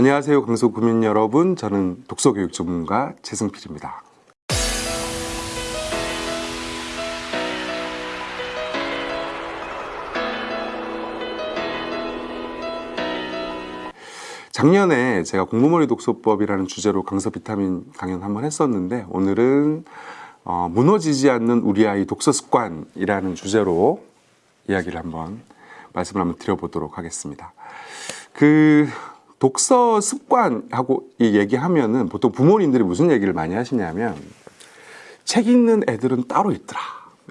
안녕하세요 강서 구민 여러분 저는 독서교육 전문가 최승필입니다 작년에 제가 공부머리 독서법이라는 주제로 강서 비타민 강연 한번 했었는데 오늘은 어, 무너지지 않는 우리 아이 독서 습관이라는 주제로 이야기를 한번 말씀을 한번 드려보도록 하겠습니다. 그 독서 습관하고 이 얘기하면은 보통 부모님들이 무슨 얘기를 많이 하시냐면 책 읽는 애들은 따로 있더라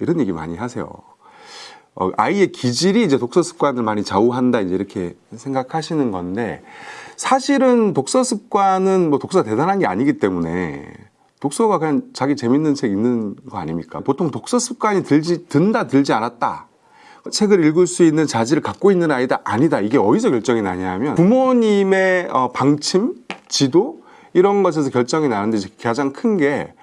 이런 얘기 많이 하세요. 어, 아이의 기질이 이제 독서 습관을 많이 좌우한다 이제 이렇게 생각하시는 건데 사실은 독서 습관은 뭐 독서 대단한 게 아니기 때문에 독서가 그냥 자기 재밌는 책 읽는 거 아닙니까? 보통 독서 습관이 들지 든다 들지 않았다. 책을 읽을 수 있는 자질을 갖고 있는 아이다 아니다. 이게 어디서 결정이 나냐면 부모님의 어, 방침 지도 이런 것에서 결정이 나는데 가장 큰 게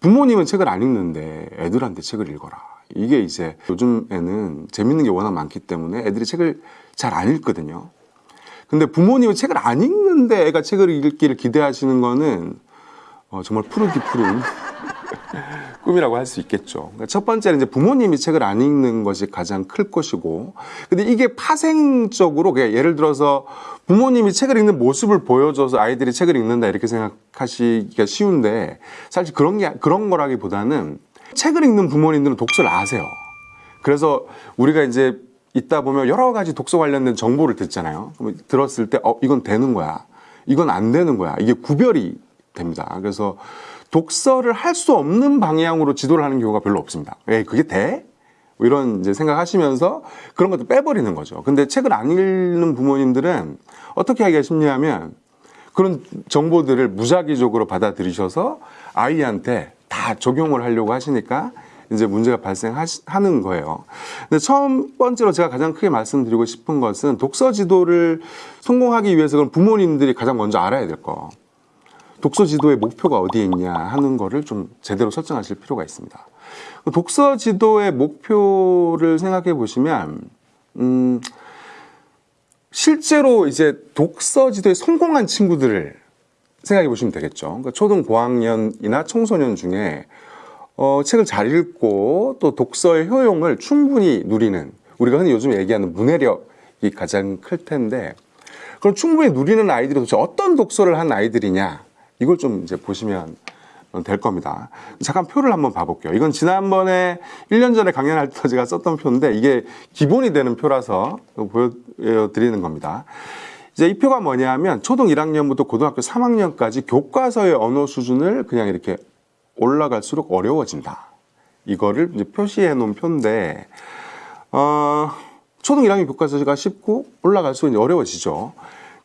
부모님은 책을 안 읽는데 애들한테 책을 읽어라. 이게 이제 요즘에는 재밌는 게 워낙 많기 때문에 애들이 책을 잘 안 읽거든요. 근데 부모님은 책을 안 읽는데 애가 책을 읽기를 기대하시는 거는 어, 정말 푸르기 푸른 꿈이라고 할 수 있겠죠. 그러니까 첫 번째는 이제 부모님이 책을 안 읽는 것이 가장 클 것이고, 근데 이게 파생적으로 예를 들어서 부모님이 책을 읽는 모습을 보여줘서 아이들이 책을 읽는다 이렇게 생각하시기가 쉬운데 사실 그런 게 그런 거라기보다는 책을 읽는 부모님들은 독서를 아세요. 그래서 우리가 이제 있다 보면 여러 가지 독서 관련된 정보를 듣잖아요. 들었을 때, 어, 이건 되는 거야. 이건 안 되는 거야. 이게 구별이 됩니다. 그래서 독서를 할 수 없는 방향으로 지도를 하는 경우가 별로 없습니다. 에 그게 돼? 뭐 이런 이제 생각하시면서 그런 것도 빼버리는 거죠. 근데 책을 안 읽는 부모님들은 어떻게 하기가 쉽냐면 그런 정보들을 무작위적으로 받아들이셔서 아이한테 다 적용을 하려고 하시니까 이제 문제가 발생하는 거예요. 근데 처음 번째로 제가 가장 크게 말씀드리고 싶은 것은 독서 지도를 성공하기 위해서 는 부모님들이 가장 먼저 알아야 될 거. 독서 지도의 목표가 어디에 있냐 하는 거를 좀 제대로 설정하실 필요가 있습니다. 독서 지도의 목표를 생각해 보시면, 음, 실제로 이제 독서 지도에 성공한 친구들을 생각해 보시면 되겠죠. 그러니까 초등 고학년이나 청소년 중에 어, 책을 잘 읽고 또 독서의 효용을 충분히 누리는 우리가 흔히 요즘 얘기하는 문해력이 가장 클 텐데 그럼 충분히 누리는 아이들이 도대체 어떤 독서를 한 아이들이냐 이걸 좀 이제 보시면 될 겁니다. 잠깐 표를 한번 봐볼게요. 이건 지난번에 1년 전에 강연할 때 제가 썼던 표인데 이게 기본이 되는 표라서 보여드리는 겁니다. 이제 이 표가 뭐냐면 초등 1학년부터 고등학교 3학년까지 교과서의 언어 수준을 그냥 이렇게 올라갈수록 어려워진다. 이거를 이제 표시해 놓은 표인데, 어, 초등 1학년 교과서가 쉽고 올라갈수록 어려워지죠.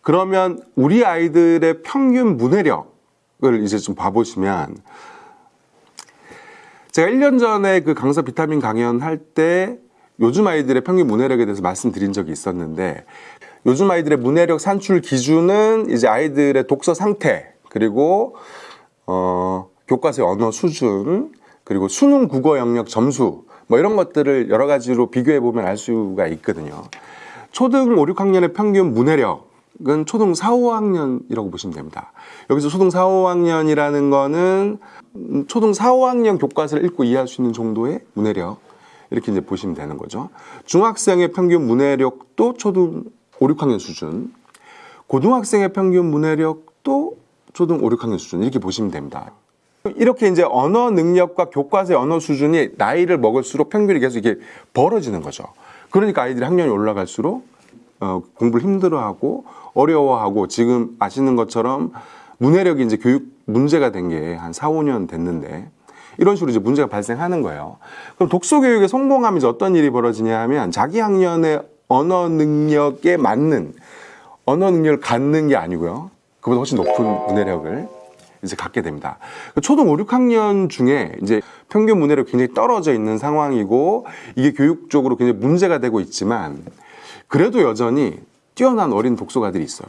그러면 우리 아이들의 평균 문해력 을 이제 좀 봐보시면, 제가 1년 전에 그 강서 비타민 강연 할 때 요즘 아이들의 평균 문해력에 대해서 말씀드린 적이 있었는데, 요즘 아이들의 문해력 산출 기준은 이제 아이들의 독서 상태, 그리고, 어, 교과서의 언어 수준, 그리고 수능 국어 영역 점수, 뭐 이런 것들을 여러 가지로 비교해 보면 알 수가 있거든요. 초등 5, 6학년의 평균 문해력 은 초등 4, 5학년이라고 보시면 됩니다. 여기서 초등 4, 5학년이라는 거는 초등 4, 5학년 교과서를 읽고 이해할 수 있는 정도의 문해력 이렇게 이제 보시면 되는 거죠. 중학생의 평균 문해력도 초등 5, 6학년 수준, 고등학생의 평균 문해력도 초등 5, 6학년 수준 이렇게 보시면 됩니다. 이렇게 이제 언어 능력과 교과서의 언어 수준이 나이를 먹을수록 평균이 계속 이게 벌어지는 거죠. 그러니까 아이들이 학년이 올라갈수록 어, 공부를 힘들어하고 어려워하고 지금 아시는 것처럼 문해력이 이제 교육 문제가 된 게 한 4, 5년 됐는데 이런 식으로 이제 문제가 발생하는 거예요. 그럼 독서 교육에 성공하면 이제 어떤 일이 벌어지냐 하면 자기 학년의 언어 능력에 맞는 언어 능력을 갖는 게 아니고요. 그보다 훨씬 높은 문해력을 이제 갖게 됩니다. 초등 5, 6학년 중에 이제 평균 문해력 굉장히 떨어져 있는 상황이고 이게 교육적으로 굉장히 문제가 되고 있지만 그래도 여전히 뛰어난 어린 독서가들이 있어요.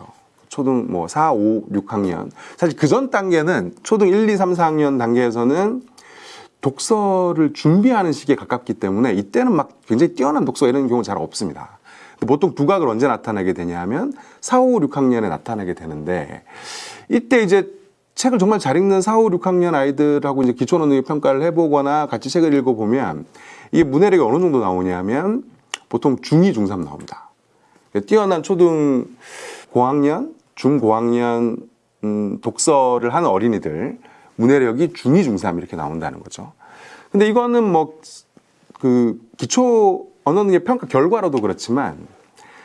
초등 뭐 4, 5, 6학년. 사실 그 전 단계는 초등 1, 2, 3, 4학년 단계에서는 독서를 준비하는 시기에 가깝기 때문에 이때는 막 굉장히 뛰어난 독서 이런 경우 잘 없습니다. 보통 두각을 언제 나타나게 되냐 하면 4, 5, 6학년에 나타나게 되는데 이때 이제 책을 정말 잘 읽는 4, 5, 6학년 아이들하고 이제 기초 논능 평가를 해보거나 같이 책을 읽어보면 이게 문해력이 어느 정도 나오냐면 보통 중2, 중3 나옵니다. 뛰어난 초등 고학년, 중고학년 음, 독서를 하는 어린이들 문해력이 중2, 중3 이렇게 나온다는 거죠. 근데 이거는 뭐 그 기초 언어 능력 평가 결과로도 그렇지만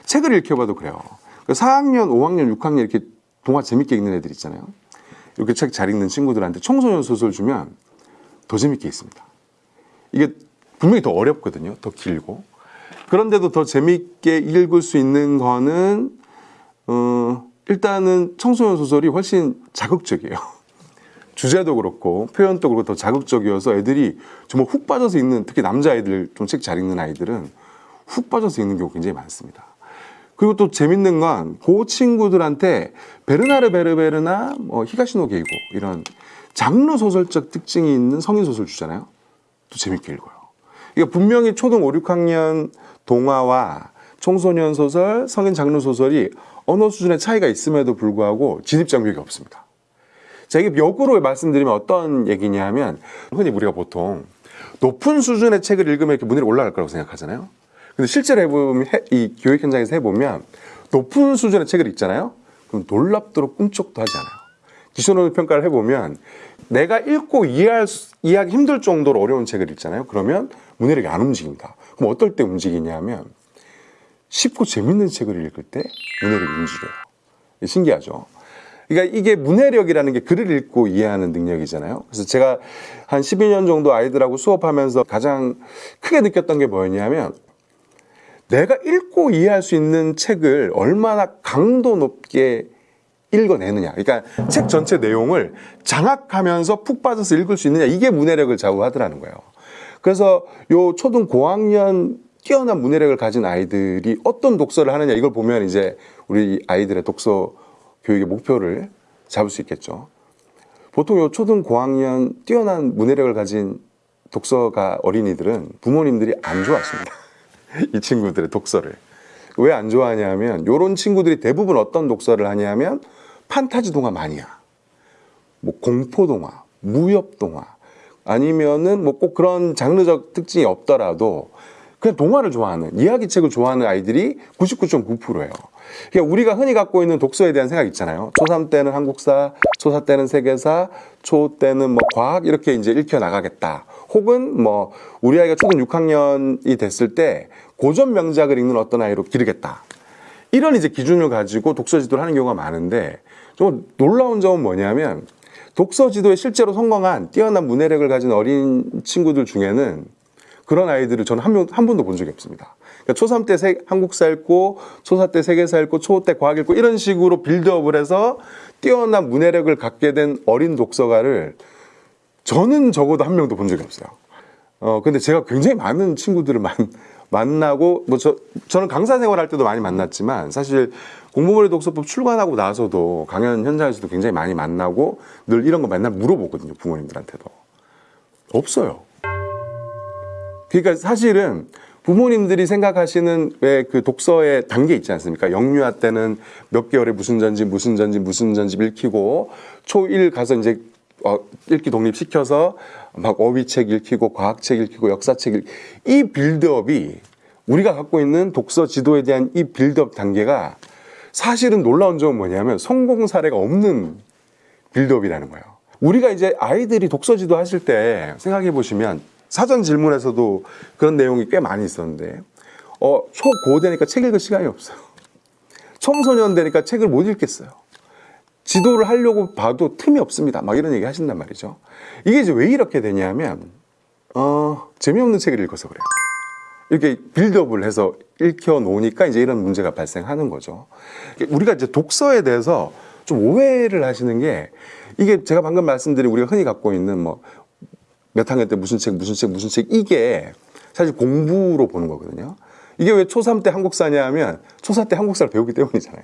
책을 읽혀봐도 그래요. 그 4학년, 5학년, 6학년 이렇게 동화 재밌게 읽는 애들 있잖아요. 이렇게 책 잘 읽는 친구들한테 청소년 소설 주면 더 재밌게 읽습니다. 이게 분명히 더 어렵거든요. 더 길고. 그런데도 더 재밌게 읽을 수 있는 거는 어, 일단은 청소년 소설이 훨씬 자극적이에요. 주제도 그렇고 표현도 그렇고 더 자극적이어서 애들이 정말 훅 빠져서 읽는 특히 남자아이들 좀 책 잘 읽는 아이들은 훅 빠져서 읽는 경우 굉장히 많습니다. 그리고 또 재밌는 건 그 친구들한테 베르나르 베르베르나 뭐 히가시노 게이고 이런 장르 소설적 특징이 있는 성인 소설 주잖아요. 또 재밌게 읽어요. 이게 분명히 초등 5, 6학년 동화와 청소년 소설, 성인 장르 소설이 언어 수준의 차이가 있음에도 불구하고 진입 장벽이 없습니다. 자, 이게 역으로 말씀드리면 어떤 얘기냐 하면 흔히 우리가 보통 높은 수준의 책을 읽으면 이렇게 문해력이 올라갈 거라고 생각하잖아요. 근데 실제로 해보면 해- 이 교육 현장에서 해보면 높은 수준의 책을 읽잖아요. 그럼 놀랍도록 꿈쩍도 하지 않아요. 기초론을 평가를 해보면 내가 읽고 이해할 수- 이해하기 힘들 정도로 어려운 책을 읽잖아요. 그러면 문해력이 안 움직입니다. 그럼 어떨 때 움직이냐면 쉽고 재밌는 책을 읽을 때 문해력이 움직여요. 신기하죠. 그러니까 이게 문해력이라는 게 글을 읽고 이해하는 능력이잖아요. 그래서 제가 한 12년 정도 아이들하고 수업하면서 가장 크게 느꼈던 게 뭐였냐면 내가 읽고 이해할 수 있는 책을 얼마나 강도 높게 읽어내느냐. 그러니까 책 전체 내용을 장악하면서 푹 빠져서 읽을 수 있느냐. 이게 문해력을 좌우하더라는 거예요. 그래서 요 초등 고학년 뛰어난 문해력을 가진 아이들이 어떤 독서를 하느냐 이걸 보면 이제 우리 아이들의 독서 교육의 목표를 잡을 수 있겠죠. 보통 요 초등 고학년 뛰어난 문해력을 가진 독서가 어린이들은 부모님들이 안 좋아하십니다. 이 친구들의 독서를. 왜 안 좋아하냐면 요런 친구들이 대부분 어떤 독서를 하냐면 판타지 동화 마니아. 뭐 공포 동화, 무협 동화 아니면은 뭐 꼭 그런 장르적 특징이 없더라도 그냥 동화를 좋아하는 이야기책을 좋아하는 아이들이 99.9%예요. 그러니까 우리가 흔히 갖고 있는 독서에 대한 생각 있잖아요. 초3 때는 한국사, 초4 때는 세계사, 초 때는 뭐 과학 이렇게 이제 읽혀 나가겠다. 혹은 뭐 우리 아이가 초등 6학년이 됐을 때 고전 명작을 읽는 어떤 아이로 기르겠다. 이런 이제 기준을 가지고 독서 지도를 하는 경우가 많은데 좀 놀라운 점은 뭐냐면 독서 지도에 실제로 성공한 뛰어난 문해력을 가진 어린 친구들 중에는 그런 아이들을 저는 한, 명, 한 번도 본 적이 없습니다. 그러니까 초3 때 세- 한국사 읽고, 초4 때 세계사 읽고, 초5 때 과학 읽고, 이런 식으로 빌드업을 해서 뛰어난 문해력을 갖게 된 어린 독서가를 저는 적어도 한 명도 본 적이 없어요. 어, 근데 제가 굉장히 많은 친구들을 만, 만나고, 뭐 저, 저는 강사 생활할 때도 많이 만났지만, 사실 공부머리 독서법 출간하고 나서도 강연 현장에서도 굉장히 많이 만나고, 늘 이런 거 맨날 물어보거든요, 부모님들한테도. 없어요. 그러니까 사실은 부모님들이 생각하시는 왜 그 독서의 단계 있지 않습니까? 영유아 때는 몇 개월에 무슨 전집, 무슨 전집, 무슨 전집 읽히고 초1 가서 이제 어, 읽기 독립시켜서 막 어휘책 읽히고 과학책 읽히고 역사책 읽... 이 빌드업이 우리가 갖고 있는 독서 지도에 대한 이 빌드업 단계가 사실은 놀라운 점은 뭐냐면 성공 사례가 없는 빌드업이라는 거예요. 우리가 이제 아이들이 독서 지도 하실 때 생각해 보시면 사전 질문에서도 그런 내용이 꽤 많이 있었는데 어, 초고 되니까 책 읽을 시간이 없어요. 청소년 되니까 책을 못 읽겠어요. 지도를 하려고 봐도 틈이 없습니다. 막 이런 얘기 하신단 말이죠. 이게 이제 왜 이렇게 되냐면 어, 재미없는 책을 읽어서 그래요. 이렇게 빌드업을 해서 읽혀 놓으니까 이제 이런 문제가 발생하는 거죠. 우리가 이제 독서에 대해서 좀 오해를 하시는 게 이게 제가 방금 말씀드린 우리가 흔히 갖고 있는 뭐 몇 학년 때 무슨 책, 무슨 책, 무슨 책 이게 사실 공부로 보는 거거든요. 이게 왜 초3 때 한국사냐 하면 초4 때 한국사를 배우기 때문이잖아요.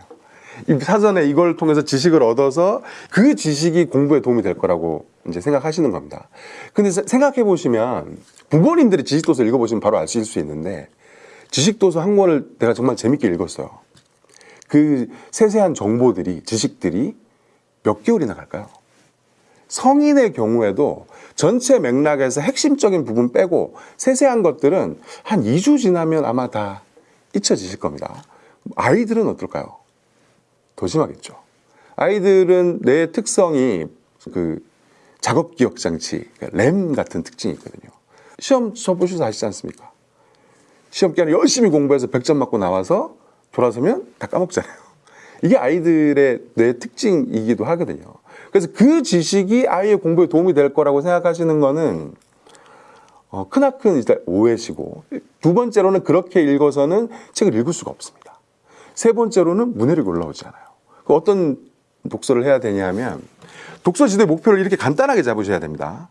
이 사전에 이걸 통해서 지식을 얻어서 그 지식이 공부에 도움이 될 거라고 이제 생각하시는 겁니다. 근데 생각해 보시면 부모님들이 지식도서 읽어보시면 바로 아실 수 있는데 지식도서 한 권을 내가 정말 재밌게 읽었어요. 그 세세한 정보들이, 지식들이 몇 개월이나 갈까요? 성인의 경우에도 전체 맥락에서 핵심적인 부분 빼고 세세한 것들은 한 2주 지나면 아마 다 잊혀지실 겁니다. 아이들은 어떨까요? 더 심하겠죠. 아이들은 내 특성이 그 작업 기억 장치, 그러니까 램 같은 특징이 있거든요. 시험 쳐 보셔서 아시지 않습니까? 시험 기간에 열심히 공부해서 100점 맞고 나와서 돌아서면 다 까먹잖아요. 이게 아이들의 뇌 특징이기도 하거든요. 그래서 그 지식이 아이의 공부에 도움이 될 거라고 생각하시는 거는 어, 크나큰 일단 오해시고 두 번째로는 그렇게 읽어서는 책을 읽을 수가 없습니다. 세 번째로는 문해력이 올라오지 않아요. 그 어떤 독서를 해야 되냐면 독서 지도의 목표를 이렇게 간단하게 잡으셔야 됩니다.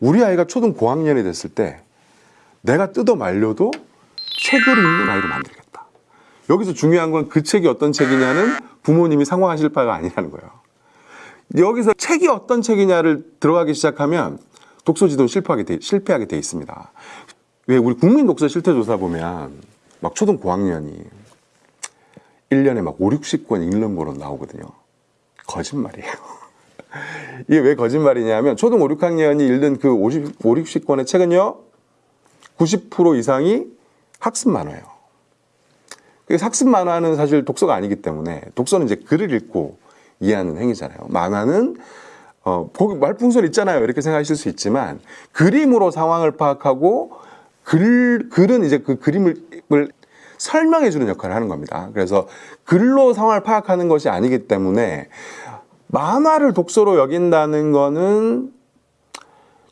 우리 아이가 초등 고학년이 됐을 때 내가 뜯어 말려도 책을 읽는 아이로 만들겠다. 여기서 중요한 건 그 책이 어떤 책이냐는 부모님이 상황하실 바가 아니라는 거예요. 여기서 책이 어떤 책이냐를 들어가기 시작하면 독서 지도는 실패하게 돼, 실패하게 돼 있습니다. 왜 우리 국민 독서 실태 조사 보면 막 초등 고학년이 1년에 막 5, 60권 읽는 거로 나오거든요. 거짓말이에요. 이게 왜 거짓말이냐면 초등 5, 6학년이 읽는 그 50, 5, 60권의 책은요. 90% 이상이 학습 만화예요. 그래서 학습 만화는 사실 독서가 아니기 때문에 독서는 이제 글을 읽고 이해하는 행위잖아요. 만화는 어, 보기 말풍선 있잖아요. 이렇게 생각하실 수 있지만 그림으로 상황을 파악하고 글 글은 이제 그 그림을 설명해 주는 역할을 하는 겁니다. 그래서 글로 상황을 파악하는 것이 아니기 때문에 만화를 독서로 여긴다는 거는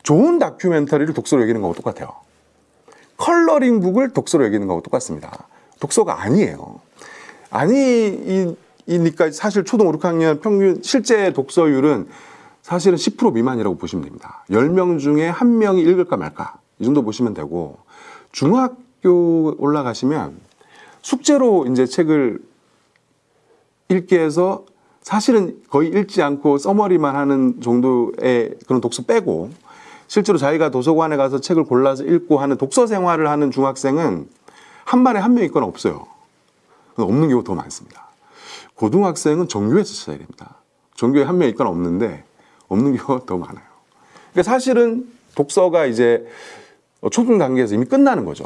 좋은 다큐멘터리를 독서로 여기는 거하고 똑같아요. coloring book을 독서로 여기는 거하고 똑같습니다. 독서가 아니에요. 아니니까 사실 초등 5, 6학년 평균 실제 독서율은 사실은 10% 미만이라고 보시면 됩니다. 10명 중에 1명이 읽을까 말까 이 정도 보시면 되고 중학교 올라가시면 숙제로 이제 책을 읽게 해서 사실은 거의 읽지 않고 써머리만 하는 정도의 그런 독서 빼고 실제로 자기가 도서관에 가서 책을 골라서 읽고 하는 독서 생활을 하는 중학생은 한 반에 한 명 있거나 없어요. 없는 경우가 더 많습니다. 고등학생은 정규에서 찾아야 됩니다. 정규에 한 명 있거나 없는데 없는 경우가 더 많아요. 그러니까 사실은 독서가 이제 초등 단계에서 이미 끝나는 거죠.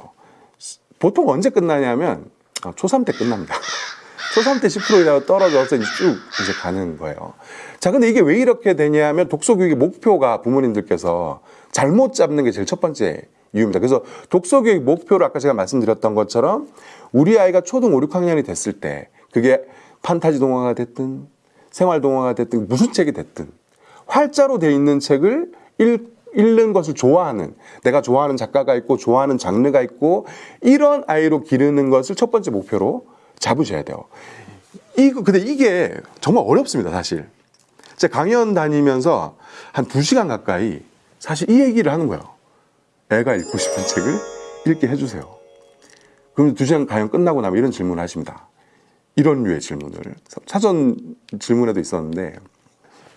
보통 언제 끝나냐면 아, 초3 때 끝납니다. 초3 때 10%이라고 떨어져서 이제 쭉 이제 가는 거예요. 자, 근데 이게 왜 이렇게 되냐면 독서 교육의 목표가 부모님들께서 잘못 잡는 게 제일 첫 번째 이유입니다. 그래서 독서 교육 목표를 아까 제가 말씀드렸던 것처럼 우리 아이가 초등 5, 6학년이 됐을 때 그게 판타지 동화가 됐든 생활 동화가 됐든 무슨 책이 됐든 활자로 돼 있는 책을 읽, 읽는 것을 좋아하는 내가 좋아하는 작가가 있고 좋아하는 장르가 있고 이런 아이로 기르는 것을 첫 번째 목표로 잡으셔야 돼요. 이거 근데 이게 정말 어렵습니다, 사실. 제가 강연 다니면서 한 두시간 가까이 사실 이 얘기를 하는 거예요. 애가 읽고 싶은 책을 읽게 해주세요. 그럼 두 시간 강연 끝나고 나면 이런 질문을 하십니다. 이런 류의 질문을. 사전 질문에도 있었는데,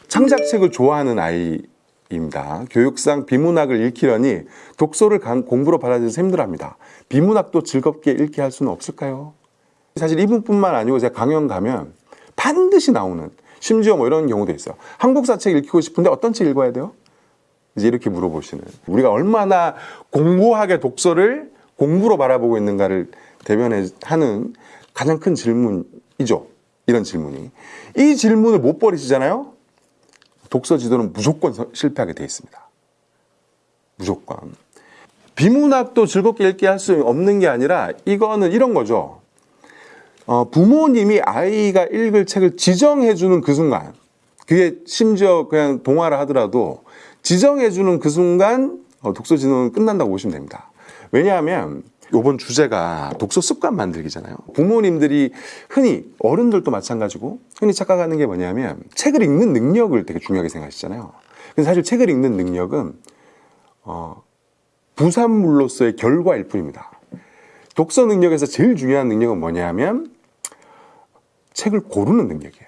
창작책을 좋아하는 아이 입니다. 교육상 비문학을 읽히려니 독서를 공부로 받아들여서 힘들어합니다. 비문학도 즐겁게 읽게 할 수는 없을까요? 사실 이분뿐만 아니고 제가 강연 가면 반드시 나오는 심지어 뭐 이런 경우도 있어요. 한국사 책 읽히고 싶은데 어떤 책 읽어야 돼요? 이제 이렇게 물어보시는 우리가 얼마나 공고하게 독서를 공부로 바라보고 있는가를 대변하는 가장 큰 질문이죠. 이런 질문이. 이 질문을 못 버리시잖아요? 독서 지도는 무조건 실패하게 돼 있습니다. 무조건. 비문학도 즐겁게 읽게 할 수 없는 게 아니라 이거는 이런 거죠. 어, 부모님이 아이가 읽을 책을 지정해주는 그 순간, 그게 심지어 그냥 동화를 하더라도 지정해주는 그 순간 어, 독서 진흥은 끝난다고 보시면 됩니다. 왜냐하면 이번 주제가 독서 습관 만들기잖아요. 부모님들이 흔히 어른들도 마찬가지고 흔히 착각하는 게 뭐냐면 책을 읽는 능력을 되게 중요하게 생각하시잖아요. 근데 사실 책을 읽는 능력은 어, 부산물로서의 결과일 뿐입니다. 독서 능력에서 제일 중요한 능력은 뭐냐면 책을 고르는 능력이에요.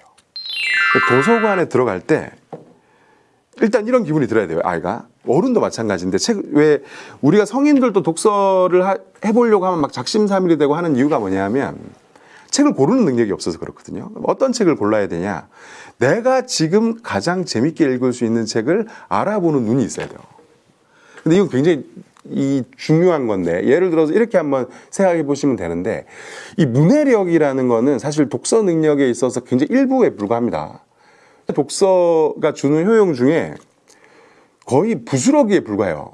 도서관에 들어갈 때 일단 이런 기분이 들어야 돼요. 아이가 어른도 마찬가지인데 책 왜 우리가 성인들도 독서를 하- 해보려고 하면 막 작심삼일이 되고 하는 이유가 뭐냐면 책을 고르는 능력이 없어서 그렇거든요. 어떤 책을 골라야 되냐? 내가 지금 가장 재밌게 읽을 수 있는 책을 알아보는 눈이 있어야 돼요. 근데 이건 굉장히 이 중요한 건데 예를 들어서 이렇게 한번 생각해 보시면 되는데 이 문해력이라는 거는 사실 독서 능력에 있어서 굉장히 일부에 불과합니다. 독서가 주는 효용 중에 거의 부스러기에 불과해요.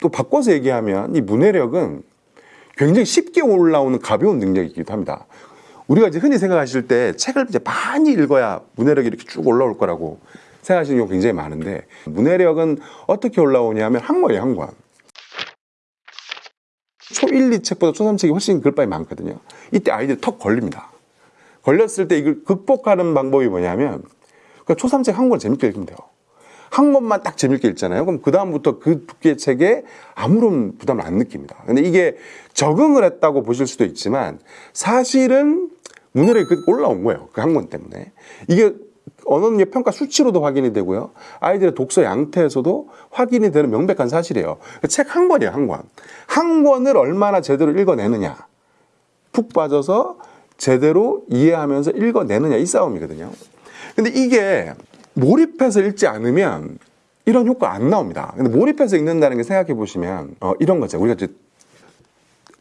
또 바꿔서 얘기하면 이 문해력은 굉장히 쉽게 올라오는 가벼운 능력이기도 합니다. 우리가 이제 흔히 생각하실 때 책을 이제 많이 읽어야 문해력이 이렇게 쭉 올라올 거라고 생각하시는 경우 굉장히 많은데 문해력은 어떻게 올라오냐면 한 권이에요, 한 권. 초 1, 2책보다 초 3책이 훨씬 글바이 많거든요. 이때 아이들이 턱 걸립니다. 걸렸을 때 이걸 극복하는 방법이 뭐냐면 그러니까 초 3책 한권 재밌게 읽으면 돼요. 한 권만 딱 재밌게 읽잖아요. 그럼 그다음부터 그 두께의 책에 아무런 부담을 안 느낍니다. 근데 이게 적응을 했다고 보실 수도 있지만 사실은 문해력이 그 올라온 거예요. 그한권 때문에. 이게 언어능력 평가 수치로도 확인이 되고요. 아이들의 독서 양태에서도 확인이 되는 명백한 사실이에요. 책 한 권이에요, 한 권. 한 권을 얼마나 제대로 읽어내느냐. 푹 빠져서 제대로 이해하면서 읽어내느냐 이 싸움이거든요. 근데 이게 몰입해서 읽지 않으면 이런 효과 안 나옵니다. 근데 몰입해서 읽는다는 게 생각해 보시면 어, 이런 거죠. 우리가 이제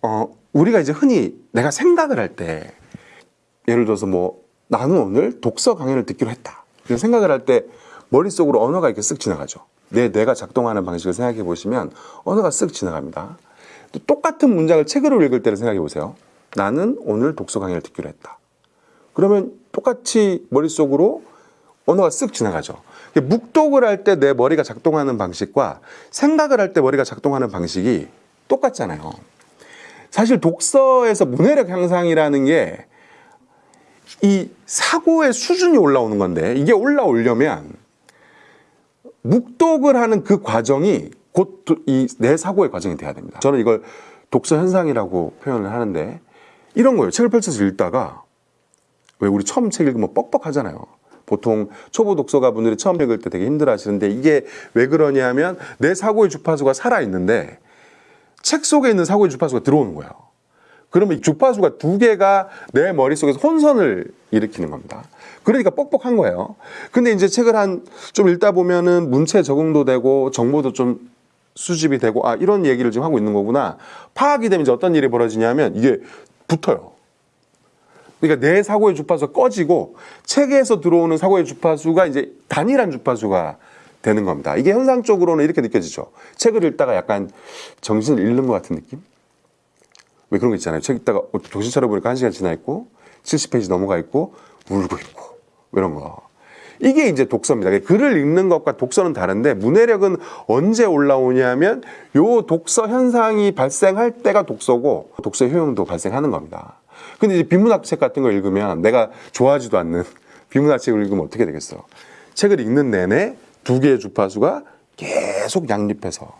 어, 우리가 이제 흔히 내가 생각을 할 때 예를 들어서 뭐 나는 오늘 독서 강연을 듣기로 했다. 그런 생각을 할 때 머릿속으로 언어가 이렇게 쓱 지나가죠. 내 뇌가 작동하는 방식을 생각해 보시면 언어가 쓱 지나갑니다. 또 똑같은 문장을 책으로 읽을 때를 생각해 보세요. 나는 오늘 독서 강연을 듣기로 했다. 그러면 똑같이 머릿속으로 언어가 쓱 지나가죠. 묵독을 할 때 내 머리가 작동하는 방식과 생각을 할 때 머리가 작동하는 방식이 똑같잖아요. 사실 독서에서 문해력 향상이라는 게 이 사고의 수준이 올라오는 건데 이게 올라오려면 묵독을 하는 그 과정이 곧 이 내 사고의 과정이 돼야 됩니다. 저는 이걸 독서 현상이라고 표현을 하는데 이런 거예요. 책을 펼쳐서 읽다가 왜 우리 처음 책 읽으면 뻑뻑하잖아요. 보통 초보 독서가 분들이 처음 읽을 때 되게 힘들어 하시는데 이게 왜 그러냐면 내 사고의 주파수가 살아 있는데 책 속에 있는 사고의 주파수가 들어오는 거예요. 그러면 이 주파수가 두 개가 내 머릿속에서 혼선을 일으키는 겁니다. 그러니까 뻑뻑한 거예요. 근데 이제 책을 한 좀 읽다 보면은 문체 적응도 되고 정보도 좀 수집이 되고 아 이런 얘기를 지금 하고 있는 거구나. 파악이 되면 이제 어떤 일이 벌어지냐면 이게 붙어요. 그러니까 내 사고의 주파수가 꺼지고 책에서 들어오는 사고의 주파수가 이제 단일한 주파수가 되는 겁니다. 이게 현상적으로는 이렇게 느껴지죠. 책을 읽다가 약간 정신을 잃는 것 같은 느낌? 왜 그런 거 있잖아요. 책 읽다가 어, 정신 차려보니까 한 시간 지나 있고 70페이지 넘어가 있고 울고 있고 이런 거. 이게 이제 독서입니다. 글을 읽는 것과 독서는 다른데 문해력은 언제 올라오냐면 요 독서 현상이 발생할 때가 독서고 독서 효용도 발생하는 겁니다. 근데 이제 비문학 책 같은 거 읽으면 내가 좋아하지도 않는 비문학 책을 읽으면 어떻게 되겠어? 책을 읽는 내내 두 개의 주파수가 계속 양립해서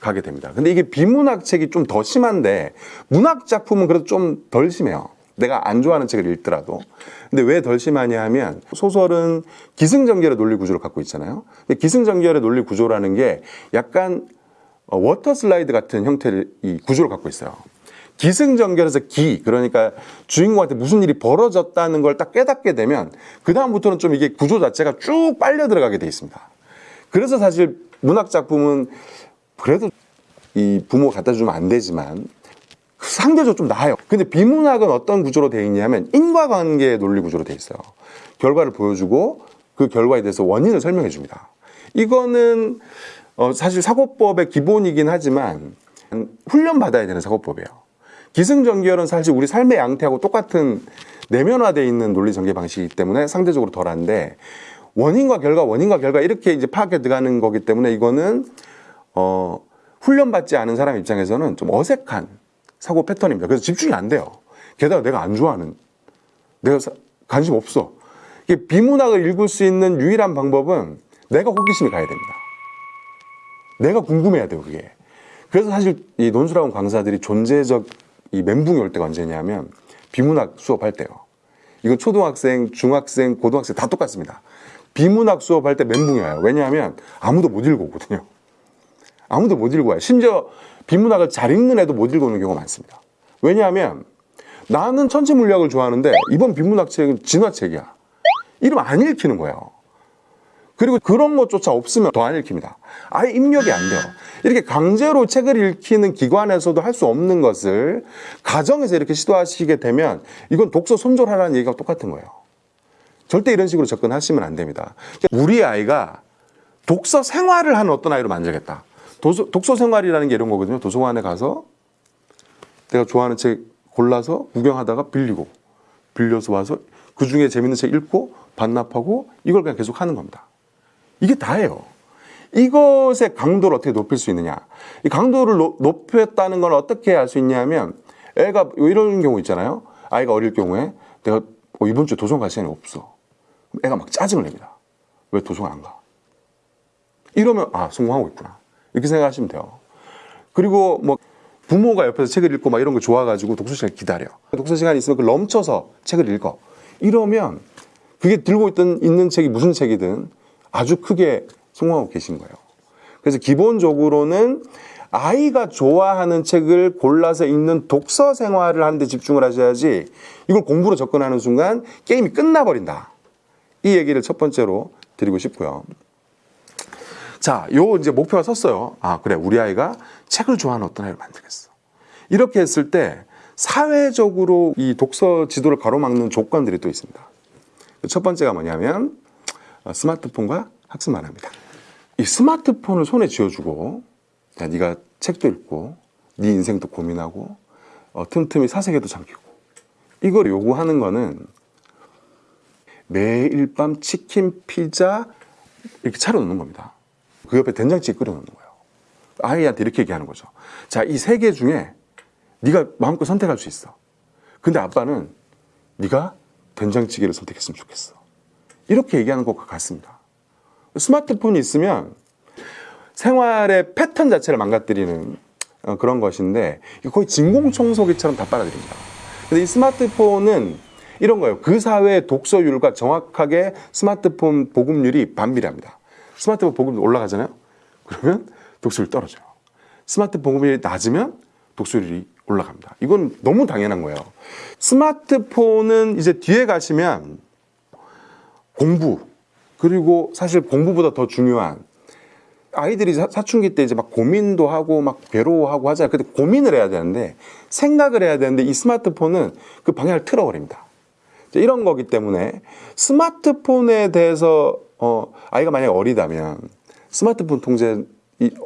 가게 됩니다. 근데 이게 비문학 책이 좀 더 심한데 문학 작품은 그래도 좀 덜 심해요. 내가 안 좋아하는 책을 읽더라도. 근데 왜 덜 심하냐 하면 소설은 기승전결의 논리 구조를 갖고 있잖아요. 근데 기승전결의 논리 구조라는 게 약간 어, water slide 같은 형태의 이 구조를 갖고 있어요. 기승전결에서 기 그러니까 주인공한테 무슨 일이 벌어졌다는 걸 딱 깨닫게 되면 그 다음부터는 좀 이게 구조 자체가 쭉 빨려 들어가게 돼 있습니다. 그래서 사실 문학 작품은 그래도 이 부모 갖다 주면 안 되지만 상대적으로 좀 나아요. 근데 비문학은 어떤 구조로 되어 있냐면 인과관계 논리 구조로 되어 있어요. 결과를 보여주고 그 결과에 대해서 원인을 설명해 줍니다. 이거는 어, 사실 사고법의 기본이긴 하지만 훈련 받아야 되는 사고법이에요. 기승전결은 사실 우리 삶의 양태하고 똑같은 내면화되어 있는 논리 전개 방식이기 때문에 상대적으로 덜한데 원인과 결과, 원인과 결과 이렇게 이제 파악해 들어가는 거기 때문에 이거는 어, 훈련받지 않은 사람 입장에서는 좀 어색한 사고 패턴입니다. 그래서 집중이 안 돼요. 게다가 내가 안 좋아하는, 내가 사- 관심 없어. 이게 비문학을 읽을 수 있는 유일한 방법은 내가 호기심이 가야 됩니다. 내가 궁금해야 돼요, 그게. 그래서 사실 이 논술학원 강사들이 존재적 이 멘붕이 올 때가 언제냐면 비문학 수업할 때요. 이건 초등학생, 중학생, 고등학생 다 똑같습니다. 비문학 수업할 때 멘붕이 와요. 왜냐하면 아무도 못 읽어오거든요. 아무도 못 읽고 와요. 심지어 비문학을 잘 읽는 애도 못 읽어오는 경우가 많습니다. 왜냐하면 나는 천체 물리학을 좋아하는데 이번 비문학 책은 진화책이야. 이러면 안 읽히는 거예요. 그리고 그런 것조차 없으면 더 안 읽힙니다. 아예 입력이 안 돼요. 이렇게 강제로 책을 읽히는 기관에서도 할 수 없는 것을 가정에서 이렇게 시도하시게 되면 이건 독서 손절하라는 얘기가 똑같은 거예요. 절대 이런 식으로 접근하시면 안 됩니다. 우리 아이가 독서 생활을 하는 어떤 아이로 만들겠다. 도서, 독서 생활이라는 게 이런 거거든요. 도서관에 가서 내가 좋아하는 책 골라서 구경하다가 빌리고 빌려서 와서 그 중에 재밌는 책 읽고 반납하고 이걸 그냥 계속 하는 겁니다. 이게 다예요. 이것의 강도를 어떻게 높일 수 있느냐. 이 강도를 노, 높였다는 건 어떻게 할수 있냐면 애가 이런 경우 있잖아요. 아이가 어릴 경우에 내가 어, 이번 주에 도서관 갈 시간이 없어. 애가 막 짜증을 냅니다. 왜 도서관 안 가? 이러면 아 성공하고 있구나. 이렇게 생각하시면 돼요. 그리고 뭐 부모가 옆에서 책을 읽고 막 이런 거 좋아가지고 독서 시간 기다려. 독서 시간이 있으면 그 넘쳐서 책을 읽어. 이러면 그게 들고 있던 있는 책이 무슨 책이든 아주 크게 성공하고 계신 거예요. 그래서 기본적으로는 아이가 좋아하는 책을 골라서 읽는 독서 생활을 하는데 집중을 하셔야지 이걸 공부로 접근하는 순간 게임이 끝나버린다. 이 얘기를 첫 번째로 드리고 싶고요. 자, 요 이제 목표가 섰어요. 아, 그래. 우리 아이가 책을 좋아하는 어떤 아이를 만들겠어. 이렇게 했을 때 사회적으로 이 독서 지도를 가로막는 조건들이 또 있습니다. 첫 번째가 뭐냐면 어, 스마트폰과 학습만 합니다. 이 스마트폰을 손에 쥐어주고 야, 네가 책도 읽고 네 인생도 고민하고 어, 틈틈이 사색에도 잠기고 이걸 요구하는 거는 매일 밤 치킨, 피자 이렇게 차려놓는 겁니다. 그 옆에 된장찌개 끓여놓는 거예요. 아이한테 이렇게 얘기하는 거죠. 자, 이 세 개 중에 네가 마음껏 선택할 수 있어. 근데 아빠는 네가 된장찌개를 선택했으면 좋겠어. 이렇게 얘기하는 것과 같습니다. 스마트폰이 있으면 생활의 패턴 자체를 망가뜨리는 어, 그런 것인데 거의 진공청소기처럼 다 빨아들입니다. 근데 이 스마트폰은 이런 거예요. 그 사회의 독서율과 정확하게 스마트폰 보급률이 반비례합니다. 스마트폰 보급률 올라가잖아요. 그러면 독서율 떨어져요. 스마트폰 보급률이 낮으면 독서율이 올라갑니다. 이건 너무 당연한 거예요. 스마트폰은 이제 뒤에 가시면 공부 그리고 사실 공부보다 더 중요한 아이들이 사, 춘기 때 이제 막 고민도 하고 막 괴로워하고 하잖아요. 근데 고민을 해야 되는데 생각을 해야 되는데 이 스마트폰은 그 방향을 틀어버립니다. 이런 거기 때문에 스마트폰에 대해서 어, 아이가 만약에 어리다면 스마트폰 통제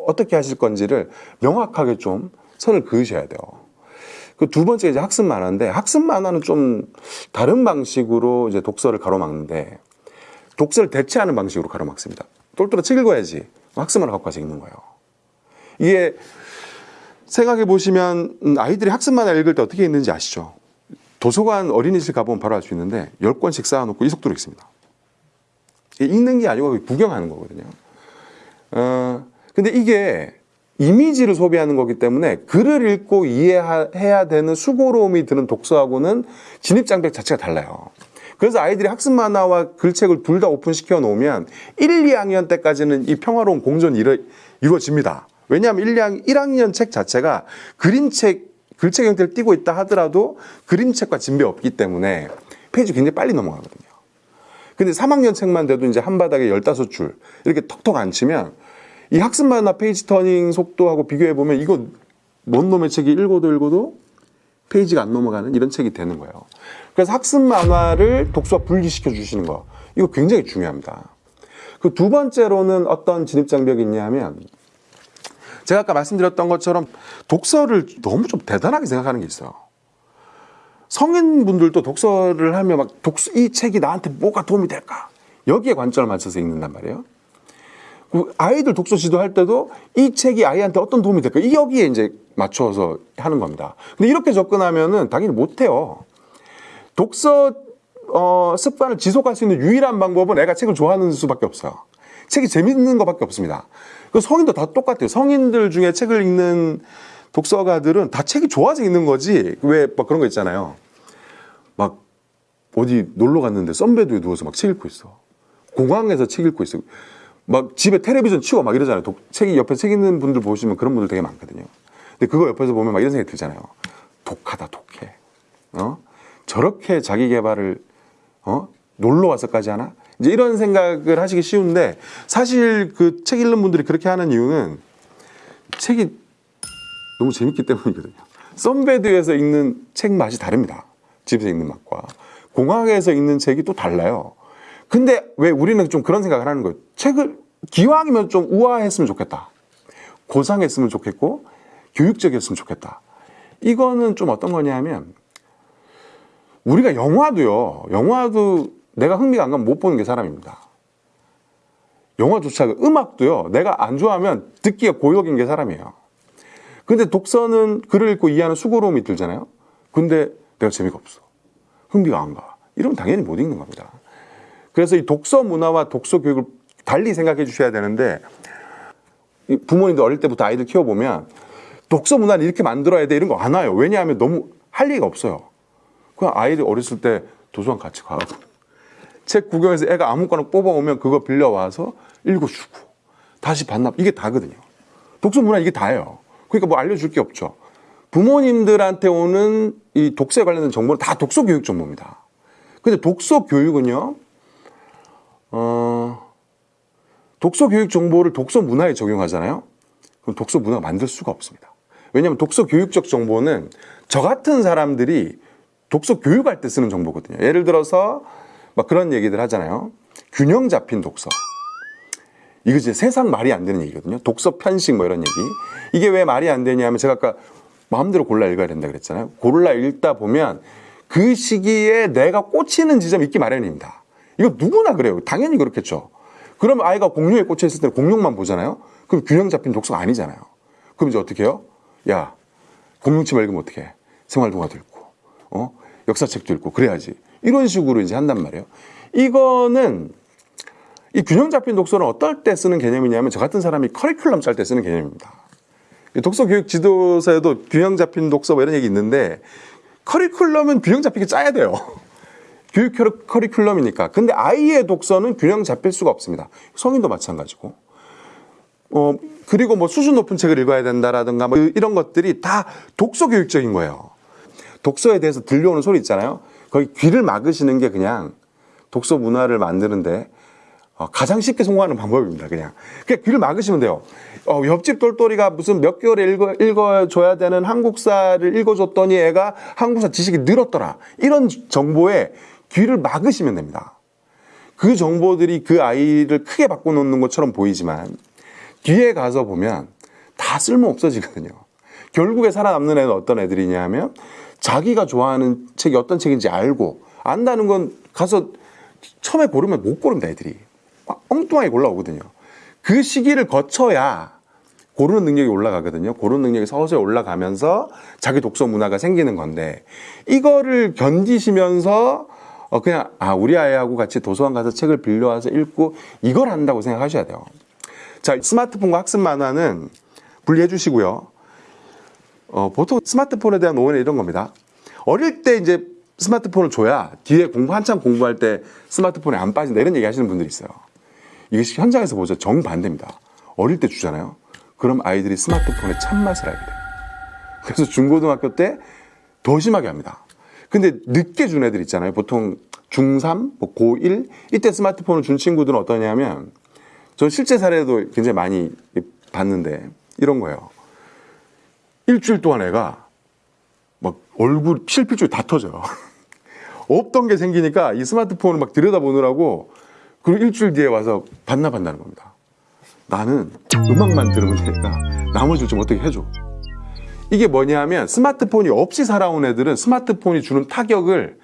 어떻게 하실 건지를 명확하게 좀 선을 그으셔야 돼요. 그 두 번째 이제 학습 만화인데 학습 만화는 좀 다른 방식으로 이제 독서를 가로막는데 독서를 대체하는 방식으로 가로막습니다. 똘똘한 책 읽어야지 학습 만화 갖고 와서 읽는 거예요. 이게 생각해 보시면 음, 아이들이 학습 만화 읽을 때 어떻게 읽는지 아시죠? 도서관 어린이실 가보면 바로 알 수 있는데 열권씩 쌓아놓고 이 속도로 읽습니다. 읽는 게 아니고 구경하는 거거든요. 어, 근데 이게 이미지를 소비하는 거기 때문에 글을 읽고 이해해야 되는 수고로움이 드는 독서하고는 진입장벽 자체가 달라요. 그래서 아이들이 학습 만화와 글책을 둘 다 오픈시켜 놓으면 1, 2학년 때까지는 이 평화로운 공존이 이루, 이루어집니다. 왜냐하면 1, 2학년, 1학년 책 자체가 그림책, 글책 형태를 띠고 있다 하더라도 그림책과 진배 없기 때문에 페이지 굉장히 빨리 넘어가거든요. 근데 3학년 책만 돼도 이제 한 바닥에 15줄 이렇게 턱턱 앉히면 이 학습 만화 page turning 속도하고 비교해 보면 이거 뭔 놈의 책이 읽어도 읽어도 페이지가 안 넘어가는 이런 책이 되는 거예요. 그래서 학습 만화를 독서와 분리시켜 주시는 거 이거 굉장히 중요합니다. 그 두 번째로는 어떤 진입 장벽이 있냐면 제가 아까 말씀드렸던 것처럼 독서를 너무 좀 대단하게 생각하는 게 있어요. 성인분들도 독서를 하면 막 독서 이 책이 나한테 뭐가 도움이 될까 여기에 관점을 맞춰서 읽는단 말이에요. 그 아이들 독서 지도할 때도 이 책이 아이한테 어떤 도움이 될까? 이 여기에 이제 맞춰서 하는 겁니다. 근데 이렇게 접근하면은 당연히 못해요. 독서 어, 습관을 지속할 수 있는 유일한 방법은 애가 책을 좋아하는 수밖에 없어요. 책이 재밌는 것밖에 없습니다. 그 성인도 다 똑같아요. 성인들 중에 책을 읽는 독서가들은 다 책이 좋아서 읽는 거지. 왜 막 그런 거 있잖아요. 막 어디 놀러 갔는데 썬베드에 누워서 막 책 읽고 있어. 공항에서 책 읽고 있어. 막 집에 텔레비전 치고 막 이러잖아요. 독, 책이 옆에 책 있는 분들 보시면 그런 분들 되게 많거든요. 근데 그거 옆에서 보면 막 이런 생각이 들잖아요. 독하다, 독해. 어? 저렇게 자기 개발을 어? 놀러 와서까지 하나? 이제 이런 생각을 하시기 쉬운데 사실 그 책 읽는 분들이 그렇게 하는 이유는 책이 너무 재밌기 때문이거든요. 썬베드에서 읽는 책 맛이 다릅니다. 집에서 읽는 맛과 공항에서 읽는 책이 또 달라요. 근데 왜 우리는 좀 그런 생각을 하는 거예요. 책을 기왕이면 좀 우아했으면 좋겠다. 고상했으면 좋겠고 교육적이었으면 좋겠다. 이거는 좀 어떤 거냐면 우리가 영화도요. 영화도 내가 흥미가 안 가면 못 보는 게 사람입니다. 영화조차 음악도요. 내가 안 좋아하면 듣기가 고역인 게 사람이에요. 근데 독서는 글을 읽고 이해하는 수고로움이 들잖아요. 근데 내가 재미가 없어. 흥미가 안 가. 이러면 당연히 못 읽는 겁니다. 그래서 이 독서 문화와 독서 교육을 달리 생각해 주셔야 되는데 부모님도 어릴 때부터 아이들 키워보면 독서 문화를 이렇게 만들어야 돼 이런 거 안 와요. 왜냐하면 너무 할 얘기가 없어요. 그냥 아이들 어렸을 때 도서관 같이 가고 책 구경해서 애가 아무거나 뽑아오면 그거 빌려와서 읽어주고 다시 반납 이게 다거든요. 독서 문화 이게 다예요. 그러니까 뭐 알려줄 게 없죠. 부모님들한테 오는 이 독서에 관련된 정보는 다 독서 교육 정보입니다. 근데 독서 교육은요, 어, 독서 교육 정보를 독서 문화에 적용하잖아요. 그럼 독서 문화가 만들 수가 없습니다. 왜냐하면 독서 교육적 정보는 저 같은 사람들이 독서 교육할 때 쓰는 정보거든요. 예를 들어서 막 그런 얘기들 하잖아요. 균형 잡힌 독서. 이거 이제 세상 말이 안 되는 얘기거든요. 독서 편식 뭐 이런 얘기. 이게 왜 말이 안 되냐면 제가 아까 마음대로 골라 읽어야 된다 그랬잖아요. 골라 읽다 보면 그 시기에 내가 꽂히는 지점이 있기 마련입니다. 이거 누구나 그래요. 당연히 그렇겠죠. 그럼 아이가 공룡에 꽂혀 있을 때는 공룡만 보잖아요. 그럼 균형 잡힌 독서가 아니잖아요. 그럼 이제 어떻게 해요? 야, 공룡책 읽으면 어떻게 해? 생활동화도 읽고, 어? 역사책도 읽고, 그래야지. 이런 식으로 이제 한단 말이에요. 이거는 이 균형 잡힌 독서는 어떨 때 쓰는 개념이냐면 저 같은 사람이 커리큘럼 짤 때 쓰는 개념입니다. 독서 교육 지도서에도 균형 잡힌 독서 뭐 이런 얘기 있는데 커리큘럼은 균형 잡히게 짜야 돼요. 교육 커리큘럼이니까. 근데 아이의 독서는 균형 잡힐 수가 없습니다. 성인도 마찬가지고. 어, 그리고 뭐 수준 높은 책을 읽어야 된다라든가 뭐 이런 것들이 다 독서 교육적인 거예요. 독서에 대해서 들려오는 소리 있잖아요. 거기 귀를 막으시는 게 그냥 독서 문화를 만드는데 어, 가장 쉽게 성공하는 방법입니다. 그냥. 그냥 귀를 막으시면 돼요. 어, 옆집 똘똘이가 무슨 몇 개월에 읽어, 읽어줘야 되는 한국사를 읽어줬더니 애가 한국사 지식이 늘었더라. 이런 정보에 귀를 막으시면 됩니다. 그 정보들이 그 아이를 크게 바꿔놓는 것처럼 보이지만 뒤에 가서 보면 다 쓸모 없어지거든요. 결국에 살아남는 애는 어떤 애들이냐면 자기가 좋아하는 책이 어떤 책인지 알고 안다는 건 가서 처음에 고르면 못 고른다 애들이. 엉뚱하게 올라오거든요. 그 시기를 거쳐야 고르는 능력이 올라가거든요. 고르는 능력이 서서히 올라가면서 자기 독서 문화가 생기는 건데 이거를 견디시면서 어 그냥 아 우리 아이하고 같이 도서관 가서 책을 빌려와서 읽고 이걸 한다고 생각하셔야 돼요. 자 스마트폰과 학습 만화는 분리해 주시고요. 어, 보통 스마트폰에 대한 오해는 이런 겁니다. 어릴 때 이제 스마트폰을 줘야 뒤에 공부 한참 공부할 때 스마트폰에 안 빠진다 이런 얘기 하시는 분들이 있어요. 이게 현장에서 보죠. 정반대입니다. 어릴 때 주잖아요. 그럼 아이들이 스마트폰의 참맛을 알게 돼요. 그래서 중고등학교 때 더 심하게 합니다. 근데 늦게 준 애들 있잖아요. 보통 중3, 뭐 고1 이때 스마트폰을 준 친구들은 어떠냐면 저 실제 사례도 굉장히 많이 봤는데 이런 거예요. 일주일 동안 애가 막 얼굴 실핏줄이 다 터져요. 없던 게 생기니까 이 스마트폰을 막 들여다보느라고 그리고 일주일 뒤에 와서 반납한다는 겁니다. 나는 음악만 들으면 되니까 나머지를 좀 어떻게 해줘. 이게 뭐냐면 스마트폰이 없이 살아온 애들은 스마트폰이 주는 타격을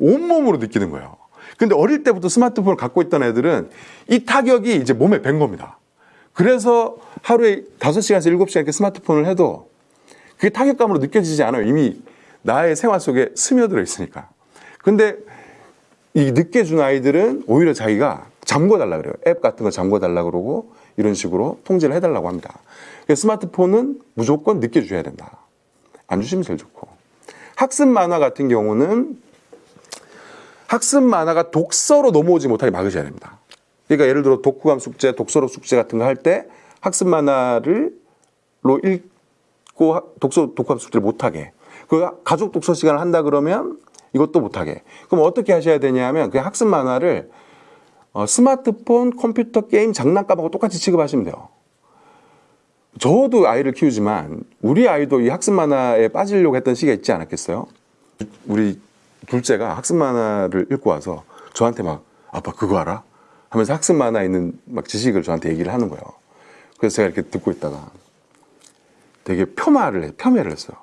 온몸으로 느끼는 거예요. 근데 어릴 때부터 스마트폰을 갖고 있던 애들은 이 타격이 이제 몸에 밴 겁니다. 그래서 하루에 5시간에서 7시간 이렇게 스마트폰을 해도 그게 타격감으로 느껴지지 않아요. 이미 나의 생활 속에 스며들어 있으니까. 근데 이 늦게 준 아이들은 오히려 자기가 잠궈달라 그래요. 앱 같은 거 잠궈달라 그러고 이런 식으로 통제를 해달라고 합니다. 스마트폰은 무조건 늦게 줘야 된다. 안 주시면 제일 좋고. 학습 만화 같은 경우는 학습 만화가 독서로 넘어오지 못하게 막으셔야 됩니다. 그러니까 예를 들어 독후감 숙제, 독서록 숙제 같은 거 할 때 학습 만화를 로 읽고 하- 독서 독후감 숙제를 못 하게. 그 가족 독서 시간을 한다 그러면 이것도 못 하게. 그럼 어떻게 하셔야 되냐면 그 학습 만화를 어, 스마트폰, 컴퓨터 게임, 장난감하고 똑같이 취급하시면 돼요. 저도 아이를 키우지만 우리 아이도 이 학습 만화에 빠지려고 했던 시기가 있지 않았겠어요? 우리 둘째가 학습 만화를 읽고 와서 저한테 막 아빠 그거 알아? 하면서 학습 만화에 있는 막 지식을 저한테 얘기를 하는 거예요. 그래서 제가 이렇게 듣고 있다가 되게 폄하를 해, 폄훼를 했어요.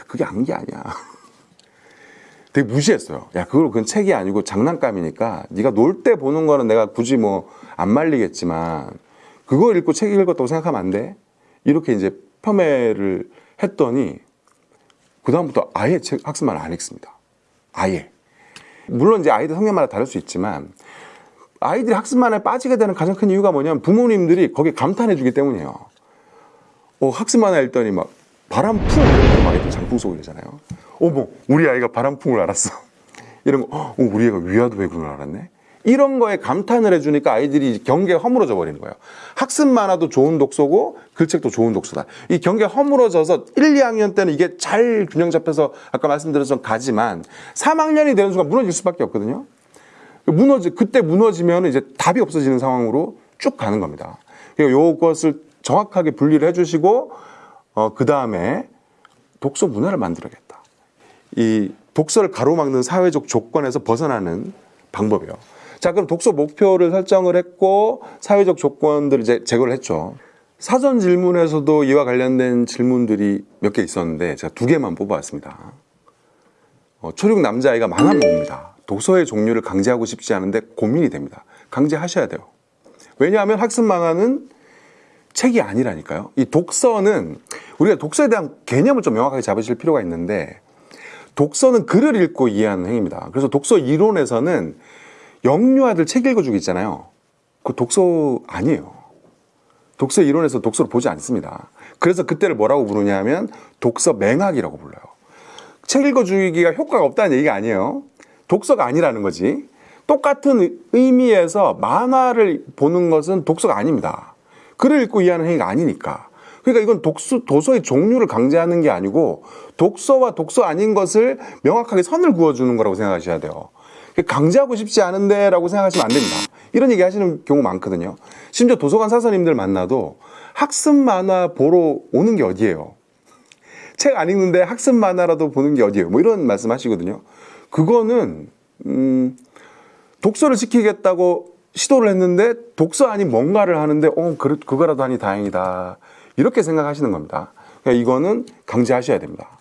야 그게 안게 아니야. 되게 무시했어요. 야 그걸 그건 책이 아니고 장난감이니까 네가 놀 때 보는 거는 내가 굳이 뭐 안 말리겠지만 그거 읽고 책 읽었다고 생각하면 안 돼. 이렇게 이제 폄훼를 했더니 그 다음부터 아예 책 학습만 안 읽습니다. 아예. 물론 이제 아이들 성향마다 다를 수 있지만 아이들이 학습만에 빠지게 되는 가장 큰 이유가 뭐냐면 부모님들이 거기에 감탄해 주기 때문이에요. 어, 학습만화 읽더니 막 바람풍 막 이렇게 장풍 쏘고 이러잖아요. 어머, 우리 아이가 바람풍을 알았어. 이런 거, 어, 우리 애가 위화도 배구를 알았네. 이런 거에 감탄을 해주니까 아이들이 경계가 허물어져 버리는 거예요. 학습 만화도 좋은 독서고 글책도 좋은 독서다. 이 경계가 허물어져서 1, 2학년 때는 이게 잘 균형 잡혀서 아까 말씀드렸던 가지만 3학년이 되는 순간 무너질 수밖에 없거든요. 무너지 그때 무너지면 이제 답이 없어지는 상황으로 쭉 가는 겁니다. 그리고 요것을 정확하게 분리를 해주시고 어, 그 다음에 독서 문화를 만들어야겠다. 이 독서를 가로막는 사회적 조건에서 벗어나는 방법이에요. 자, 그럼 독서 목표를 설정을 했고 사회적 조건들을 이제 제거를 했죠. 사전 질문에서도 이와 관련된 질문들이 몇 개 있었는데 제가 두 개만 뽑아왔습니다. 어, 초육 남자아이가 만화만 봅니다. 독서의 종류를 강제하고 싶지 않은데 고민이 됩니다. 강제하셔야 돼요. 왜냐하면 학습 만화는 책이 아니라니까요. 이 독서는 우리가 독서에 대한 개념을 좀 명확하게 잡으실 필요가 있는데 독서는 글을 읽고 이해하는 행위입니다. 그래서 독서 이론에서는 영유 아들 책 읽어주기 있잖아요. 그 독서 아니에요. 독서 이론에서 독서를 보지 않습니다. 그래서 그때를 뭐라고 부르냐 하면 독서 맹학이라고 불러요. 책 읽어주기가 효과가 없다는 얘기가 아니에요. 독서가 아니라는 거지. 똑같은 의미에서 만화를 보는 것은 독서가 아닙니다. 글을 읽고 이해하는 행위가 아니니까. 그러니까 이건 독서, 도서의 종류를 강제하는 게 아니고 독서와 독서 아닌 것을 명확하게 선을 그어주는 거라고 생각하셔야 돼요. 강제하고 싶지 않은데 라고 생각하시면 안 됩니다. 이런 얘기 하시는 경우 많거든요. 심지어 도서관 사서님들 만나도 학습 만화 보러 오는 게 어디예요? 책 안 읽는데 학습 만화라도 보는 게 어디예요? 뭐 이런 말씀 하시거든요. 그거는, 음, 독서를 시키겠다고 시도를 했는데 독서 아닌 뭔가를 하는데, 어, 그, 그거라도 하니 다행이다. 이렇게 생각하시는 겁니다. 그러니까 이거는 강제하셔야 됩니다.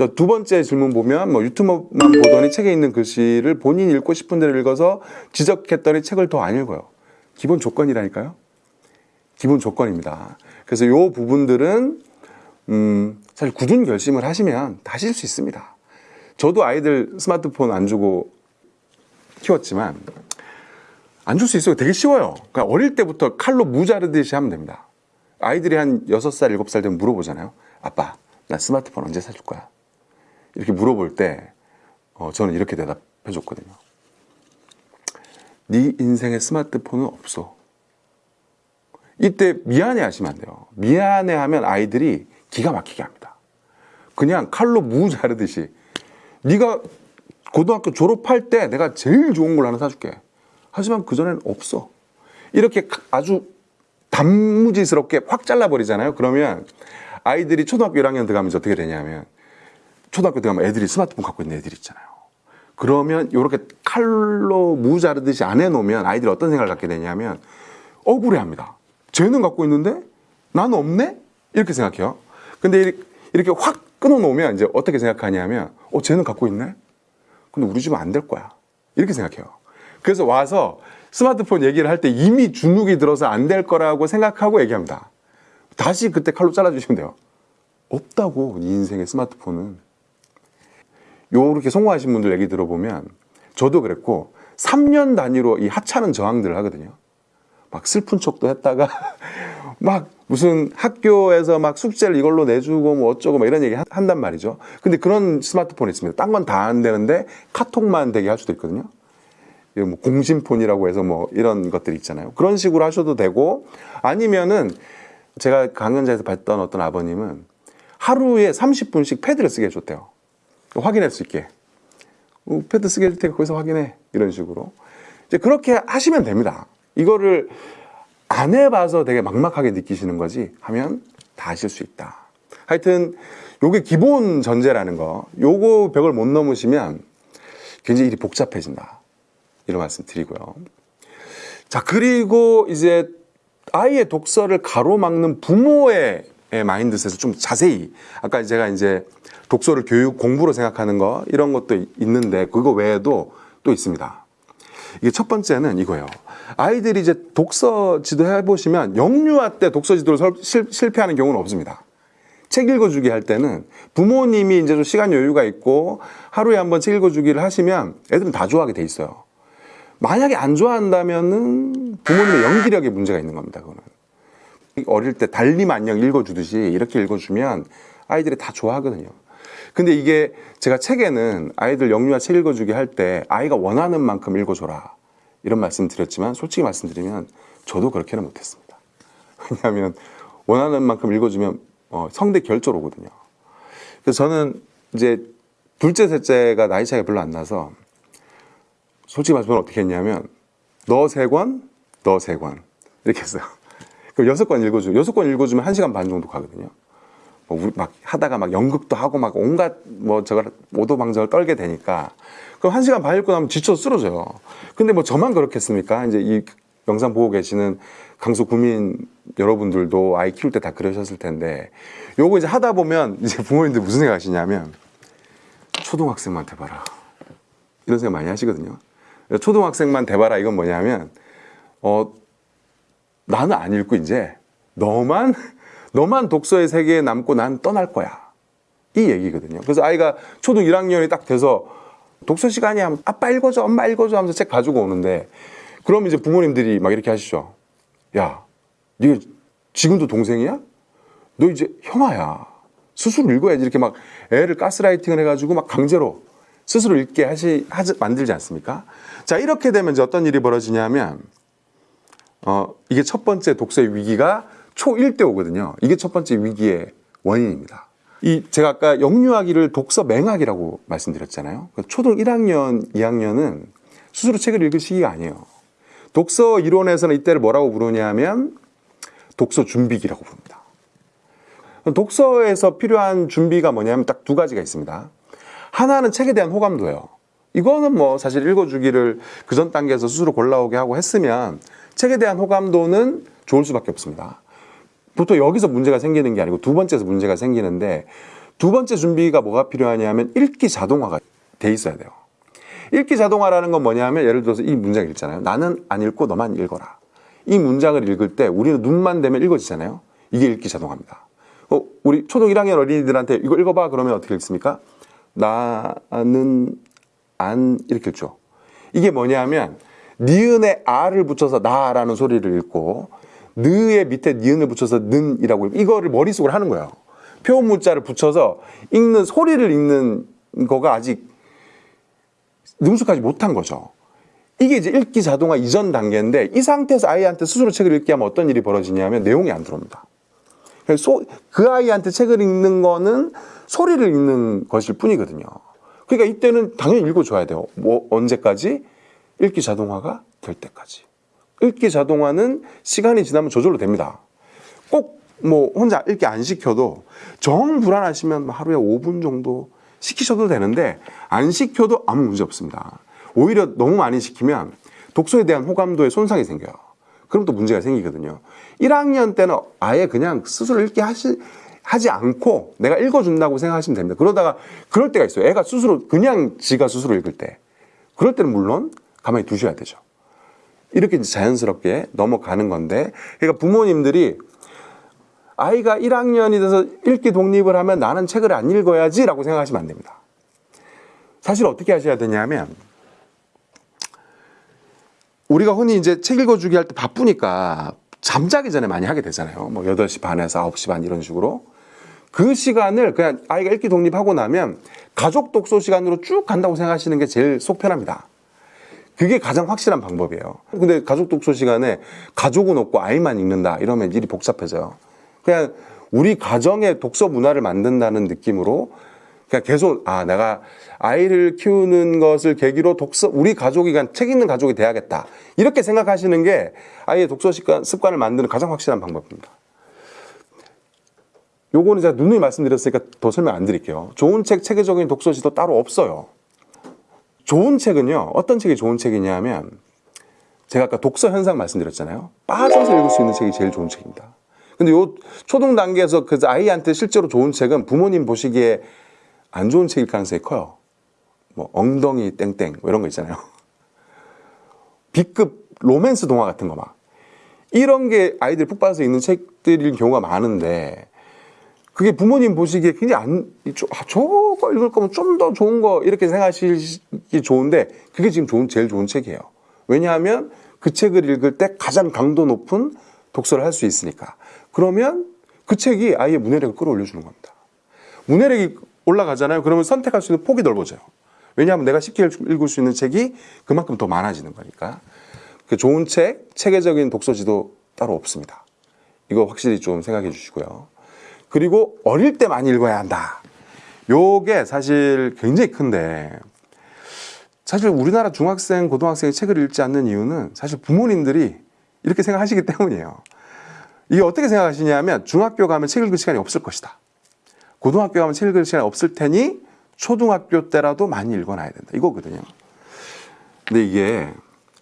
저두 번째 질문 보면 뭐 유튜브만 보더니 책에 있는 글씨를 본인이 읽고 싶은 대로 읽어서 지적했더니 책을 더 안 읽어요. 기본 조건이라니까요. 기본 조건입니다. 그래서 요 부분들은 음, 사실 굳은 결심을 하시면 다 하실 수 있습니다. 저도 아이들 스마트폰 안 주고 키웠지만 안 줄 수 있어요. 되게 쉬워요. 그러니까 어릴 때부터 칼로 무 자르듯이 하면 됩니다. 아이들이 한 6살, 7살 되면 물어보잖아요. 아빠, 나 스마트폰 언제 사줄 거야? 이렇게 물어볼 때 어, 저는 이렇게 대답해 줬거든요. 네 인생에 스마트폰은 없어. 이때 미안해 하시면 안 돼요. 미안해 하면 아이들이 기가 막히게 합니다. 그냥 칼로 무 자르듯이 네가 고등학교 졸업할 때 내가 제일 좋은 걸 하나 사줄게. 하지만 그전에는 없어. 이렇게 아주 단무지스럽게 확 잘라버리잖아요. 그러면 아이들이 초등학교 1학년 들어가면 이제 어떻게 되냐면 초등학교 들어가면 애들이 스마트폰 갖고 있는 애들 있잖아요. 그러면 이렇게 칼로 무 자르듯이 안 해놓으면 아이들이 어떤 생각을 갖게 되냐면 억울해합니다. 쟤는 갖고 있는데 나는 없네? 이렇게 생각해요. 근데 이렇게 확 끊어놓으면 이제 어떻게 생각하냐면 어 쟤는 갖고 있네? 근데 우리 집은 안 될 거야. 이렇게 생각해요. 그래서 와서 스마트폰 얘기를 할 때 이미 주눅이 들어서 안 될 거라고 생각하고 얘기합니다. 다시 그때 칼로 잘라주시면 돼요. 없다고 이 인생의 스마트폰은. 요렇게 성공하신 분들 얘기 들어보면 저도 그랬고 3년 단위로 이 하찮은 저항들을 하거든요. 막 슬픈 척도 했다가 막 무슨 학교에서 막 숙제를 이걸로 내주고 뭐 어쩌고 막 이런 얘기 한- 한단 말이죠. 근데 그런 스마트폰이 있습니다. 딴 건 다 안 되는데 카톡만 되게 할 수도 있거든요. 뭐 공심폰이라고 해서 뭐 이런 것들 있잖아요. 그런 식으로 하셔도 되고 아니면은 제가 강연자에서 봤던 어떤 아버님은 하루에 30분씩 패드를 쓰게 해줬대요. 확인할 수 있게. 어, 패드 쓰게 해줄 테니까 거기서 확인해. 이런 식으로. 이제 그렇게 하시면 됩니다. 이거를 안 해봐서 되게 막막하게 느끼시는 거지 하면 다 하실 수 있다. 하여튼 요게 기본 전제라는 거. 요거 벽을 못 넘으시면 굉장히 일이 복잡해진다. 이런 말씀 드리고요. 자, 그리고 이제 아이의 독서를 가로막는 부모의 mindset을 좀 자세히 아까 제가 이제 독서를 교육 공부로 생각하는 거 이런 것도 있는데 그거 외에도 또 있습니다. 이게 첫 번째는 이거예요. 아이들이 이제 독서 지도 해보시면 영유아 때 독서 지도를 설- 실, 실패하는 경우는 없습니다. 책 읽어주기 할 때는 부모님이 이제 좀 시간 여유가 있고 하루에 한 번 책 읽어주기를 하시면 애들은 다 좋아하게 돼 있어요. 만약에 안 좋아한다면은 부모님의 연기력에 문제가 있는 겁니다. 그거는 어릴 때 달림 안녕 읽어주듯이 이렇게 읽어주면 아이들이 다 좋아하거든요. 근데 이게 제가 책에는 아이들 영유아 책 읽어주기 할 때 아이가 원하는 만큼 읽어줘라 이런 말씀 드렸지만 솔직히 말씀드리면 저도 그렇게는 못했습니다. 왜냐하면 원하는 만큼 읽어주면 어, 성대 결절 오거든요. 그래서 저는 이제 둘째, 셋째가 나이 차이가 별로 안 나서 솔직히 말씀을 어떻게 했냐면 너 세 권, 너 세 권 이렇게 했어요. 그 여섯 권 읽어주고 여섯 권 읽어주면 한 시간 반 정도 가거든요. 뭐막 하다가 막 연극도 하고 막 온갖 뭐 저걸 오도방정을 떨게 되니까 그럼 한 시간 반 읽고 나면 지쳐 쓰러져요. 근데 뭐 저만 그렇겠습니까? 이제 이 영상 보고 계시는 강서 구민 여러분들도 아이 키울 때 다 그러셨을 텐데 요거 이제 하다 보면 이제 부모님들 무슨 생각 하시냐면 초등학생만 돼봐라 이런 생각 많이 하시거든요. 초등학생만 돼봐라 이건 뭐냐면 어 나는 안 읽고 이제 너만 너만 독서의 세계에 남고 난 떠날 거야 이 얘기거든요. 그래서 아이가 초등 1학년이 딱 돼서 독서 시간이 하면 아빠 읽어줘 엄마 읽어줘 하면서 책 가지고 오는데 그럼 이제 부모님들이 막 이렇게 하시죠. 야, 네가 지금도 동생이야? 너 이제 형아야. 스스로 읽어야지 이렇게 막 애를 가스라이팅을 해가지고 막 강제로 스스로 읽게 하시 하지 만들지 않습니까? 자 이렇게 되면 이제 어떤 일이 벌어지냐면 어 이게 첫 번째 독서의 위기가 초1 때 오거든요. 이게 첫 번째 위기의 원인입니다. 이 제가 아까 영유아기를 독서 맹학이라고 말씀드렸잖아요. 그 초등 1학년, 2학년은 스스로 책을 읽을 시기가 아니에요. 독서 이론에서는 이때를 뭐라고 부르냐면 독서 준비기라고 부릅니다. 독서에서 필요한 준비가 뭐냐면 딱 두 가지가 있습니다. 하나는 책에 대한 호감도예요. 이거는 뭐 사실 읽어주기를 그 전 단계에서 스스로 골라오게 하고 했으면 책에 대한 호감도는 좋을 수밖에 없습니다. 보통 여기서 문제가 생기는 게 아니고 두 번째에서 문제가 생기는데 두 번째 준비가 뭐가 필요하냐면 읽기 자동화가 돼 있어야 돼요. 읽기 자동화라는 건 뭐냐면 예를 들어서 이 문장 읽잖아요. 나는 안 읽고 너만 읽어라. 이 문장을 읽을 때 우리는 눈만 대면 읽어지잖아요. 이게 읽기 자동화입니다. 어, 우리 초등 1학년 어린이들한테 이거 읽어봐 그러면 어떻게 읽습니까? 나는 안 이렇게 읽죠. 이게 뭐냐면 니은에 아를 붙여서 나라는 소리를 읽고 느의 밑에 니은을 붙여서 는이라고 이거를 머릿속으로 하는 거예요. 표현 문자를 붙여서 읽는 소리를 읽는 거가 아직 능숙하지 못한 거죠. 이게 이제 읽기 자동화 이전 단계인데 이 상태에서 아이한테 스스로 책을 읽게 하면 어떤 일이 벌어지냐면 내용이 안 들어옵니다. 소- 그 아이한테 책을 읽는 거는 소리를 읽는 것일 뿐이거든요. 그러니까 이때는 당연히 읽어줘야 돼요. 뭐 언제까지? 읽기 자동화가 될 때까지. 읽기 자동화는 시간이 지나면 저절로 됩니다. 꼭 뭐 혼자 읽기 안 시켜도 정 불안하시면 뭐 하루에 5분 정도 시키셔도 되는데 안 시켜도 아무 문제 없습니다. 오히려 너무 많이 시키면 독서에 대한 호감도에 손상이 생겨요. 그럼 또 문제가 생기거든요. 1학년 때는 아예 그냥 스스로 읽기 하시, 하지 않고 내가 읽어준다고 생각하시면 됩니다. 그러다가 그럴 때가 있어요. 애가 스스로 그냥 지가 스스로 읽을 때. 그럴 때는 물론 가만히 두셔야 되죠. 이렇게 이제 자연스럽게 넘어가는 건데, 그러니까 부모님들이 아이가 1학년이 돼서 읽기 독립을 하면 나는 책을 안 읽어야지 라고 생각하시면 안 됩니다. 사실 어떻게 하셔야 되냐면, 우리가 흔히 이제 책 읽어주기 할 때 바쁘니까 잠자기 전에 많이 하게 되잖아요. 뭐 8시 반에서 9시 반 이런 식으로. 그 시간을 그냥 아이가 읽기 독립하고 나면 가족 독서 시간으로 쭉 간다고 생각하시는 게 제일 속 편합니다. 그게 가장 확실한 방법이에요. 근데 가족 독서 시간에 가족은 없고 아이만 읽는다 이러면 일이 복잡해져요. 그냥 우리 가정의 독서 문화를 만든다는 느낌으로 그냥 계속 아 내가 아이를 키우는 것을 계기로 독서 우리 가족이 그냥 책 읽는 가족이 돼야겠다 이렇게 생각하시는 게 아이의 독서 습관, 습관을 만드는 가장 확실한 방법입니다. 요거는 제가 누누이 말씀드렸으니까 더 설명 안 드릴게요. 좋은 책, 체계적인 독서지도 따로 없어요. 좋은 책은요, 어떤 책이 좋은 책이냐면, 제가 아까 독서 현상 말씀드렸잖아요. 빠져서 읽을 수 있는 책이 제일 좋은 책입니다. 근데 요 초등 단계에서 그 아이한테 실제로 좋은 책은 부모님 보시기에 안 좋은 책일 가능성이 커요. 뭐, 엉덩이 땡땡, 뭐 이런 거 있잖아요. B급 로맨스 동화 같은 거 막. 이런 게 아이들이 푹 빠져서 읽는 책들일 경우가 많은데, 그게 부모님 보시기에 굉장히 안, 저, 아, 저거 읽을 거면 좀 더 좋은 거 이렇게 생각하시기 좋은데 그게 지금 좋은, 제일 좋은 책이에요. 왜냐하면 그 책을 읽을 때 가장 강도 높은 독서를 할 수 있으니까. 그러면 그 책이 아이의 문해력을 끌어올려주는 겁니다. 문해력이 올라가잖아요. 그러면 선택할 수 있는 폭이 넓어져요. 왜냐하면 내가 쉽게 읽을 수 있는 책이 그만큼 더 많아지는 거니까. 그 좋은 책, 체계적인 독서 지도 따로 없습니다. 이거 확실히 좀 생각해 주시고요. 그리고 어릴 때 많이 읽어야 한다. 요게 사실 굉장히 큰데 사실 우리나라 중학생, 고등학생이 책을 읽지 않는 이유는 사실 부모님들이 이렇게 생각하시기 때문이에요. 이게 어떻게 생각하시냐면 중학교 가면 책 읽을 시간이 없을 것이다. 고등학교 가면 책 읽을 시간이 없을 테니 초등학교 때라도 많이 읽어놔야 된다. 이거거든요. 근데 이게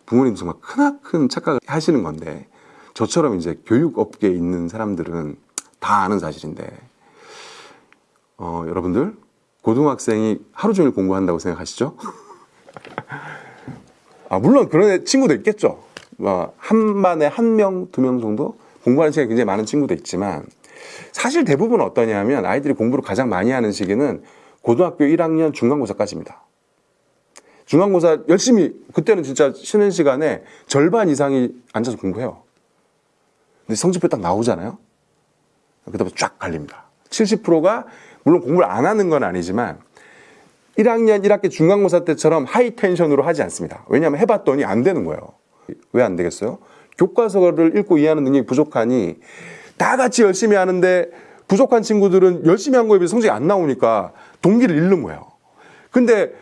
부모님 정말 크나큰 착각을 하시는 건데 저처럼 이제 교육업계에 있는 사람들은 다 아는 사실인데 어, 여러분들 고등학생이 하루 종일 공부한다고 생각하시죠? 아, 물론 그런 애 친구도 있겠죠. 뭐, 한 반에 한 명, 두 명 정도 공부하는 시간이 굉장히 많은 친구도 있지만 사실 대부분 어떠냐면 아이들이 공부를 가장 많이 하는 시기는 고등학교 1학년 중간고사까지입니다. 중간고사 열심히 그때는 진짜 쉬는 시간에 절반 이상이 앉아서 공부해요. 근데 성적표 딱 나오잖아요. 그다음에 쫙 갈립니다. 70%가 물론 공부를 안 하는 건 아니지만 1학년 1학기 중간고사 때처럼 하이 텐션으로 하지 않습니다. 왜냐하면 해봤더니 안 되는 거예요. 왜 안 되겠어요? 교과서를 읽고 이해하는 능력이 부족하니 다 같이 열심히 하는데 부족한 친구들은 열심히 한 거에 비해 성적이 안 나오니까 동기를 잃는 거예요. 근데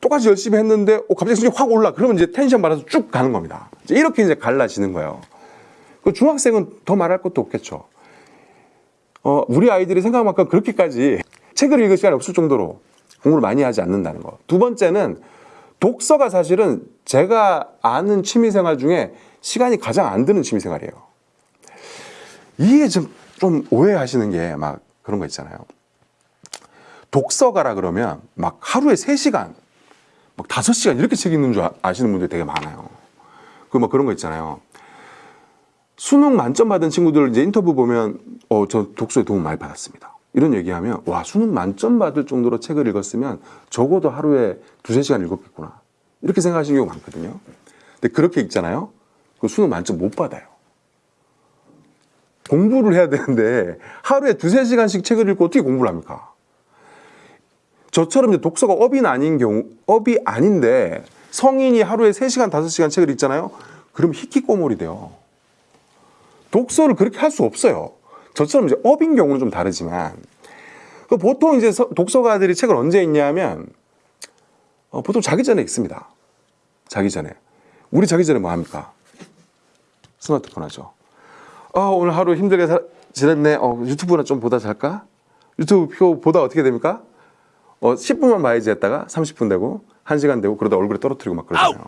똑같이 열심히 했는데 어, 갑자기 성적이 확 올라. 그러면 이제 텐션 받아서 쭉 가는 겁니다. 이렇게 이제 갈라지는 거예요. 그 중학생은 더 말할 것도 없겠죠. 어, 우리 아이들이 생각만큼 그렇게까지 책을 읽을 시간이 없을 정도로 공부를 많이 하지 않는다는 거. 두 번째는 독서가 사실은 제가 아는 취미생활 중에 시간이 가장 안 드는 취미생활이에요. 이게 좀, 좀 오해하시는 게 막 그런 거 있잖아요. 독서가라 그러면 막 하루에 3시간, 막 5시간 이렇게 책 읽는 줄 아- 아시는 분들이 되게 많아요. 그뭐 그런 거 있잖아요. 수능 만점 받은 친구들 이제 인터뷰 보면 어 저 독서에 도움 많이 받았습니다. 이런 얘기하면 와 수능 만점 받을 정도로 책을 읽었으면 적어도 하루에 두세 시간 읽었겠구나 이렇게 생각하시는 경우가 많거든요. 근데 그렇게 읽잖아요. 그 수능 만점 못 받아요. 공부를 해야 되는데 하루에 두세 시간씩 책을 읽고 어떻게 공부를 합니까? 저처럼 이제 독서가 업이 아닌 경우, 업이 아닌데 성인이 하루에 세시간다시간 책을 읽잖아요. 그럼 히키꼬몰이 돼요. 독서를 그렇게 할 수 없어요. 저처럼 이제 업인 경우는 좀 다르지만 그 보통 이제 서- 독서가들이 책을 언제 읽냐면 어, 보통 자기 전에 읽습니다. 자기 전에 우리 자기 전에 뭐 합니까? 스마트폰 하죠. 아 오늘 하루 힘들게 사- 지냈네. 어, 유튜브나 좀 보다 잘까? 유튜브 표 보다 어떻게 됩니까? 어, 10분만 봐야지 했다가 30분 되고 1시간 되고 그러다 얼굴에 떨어뜨리고 막 그러잖아요.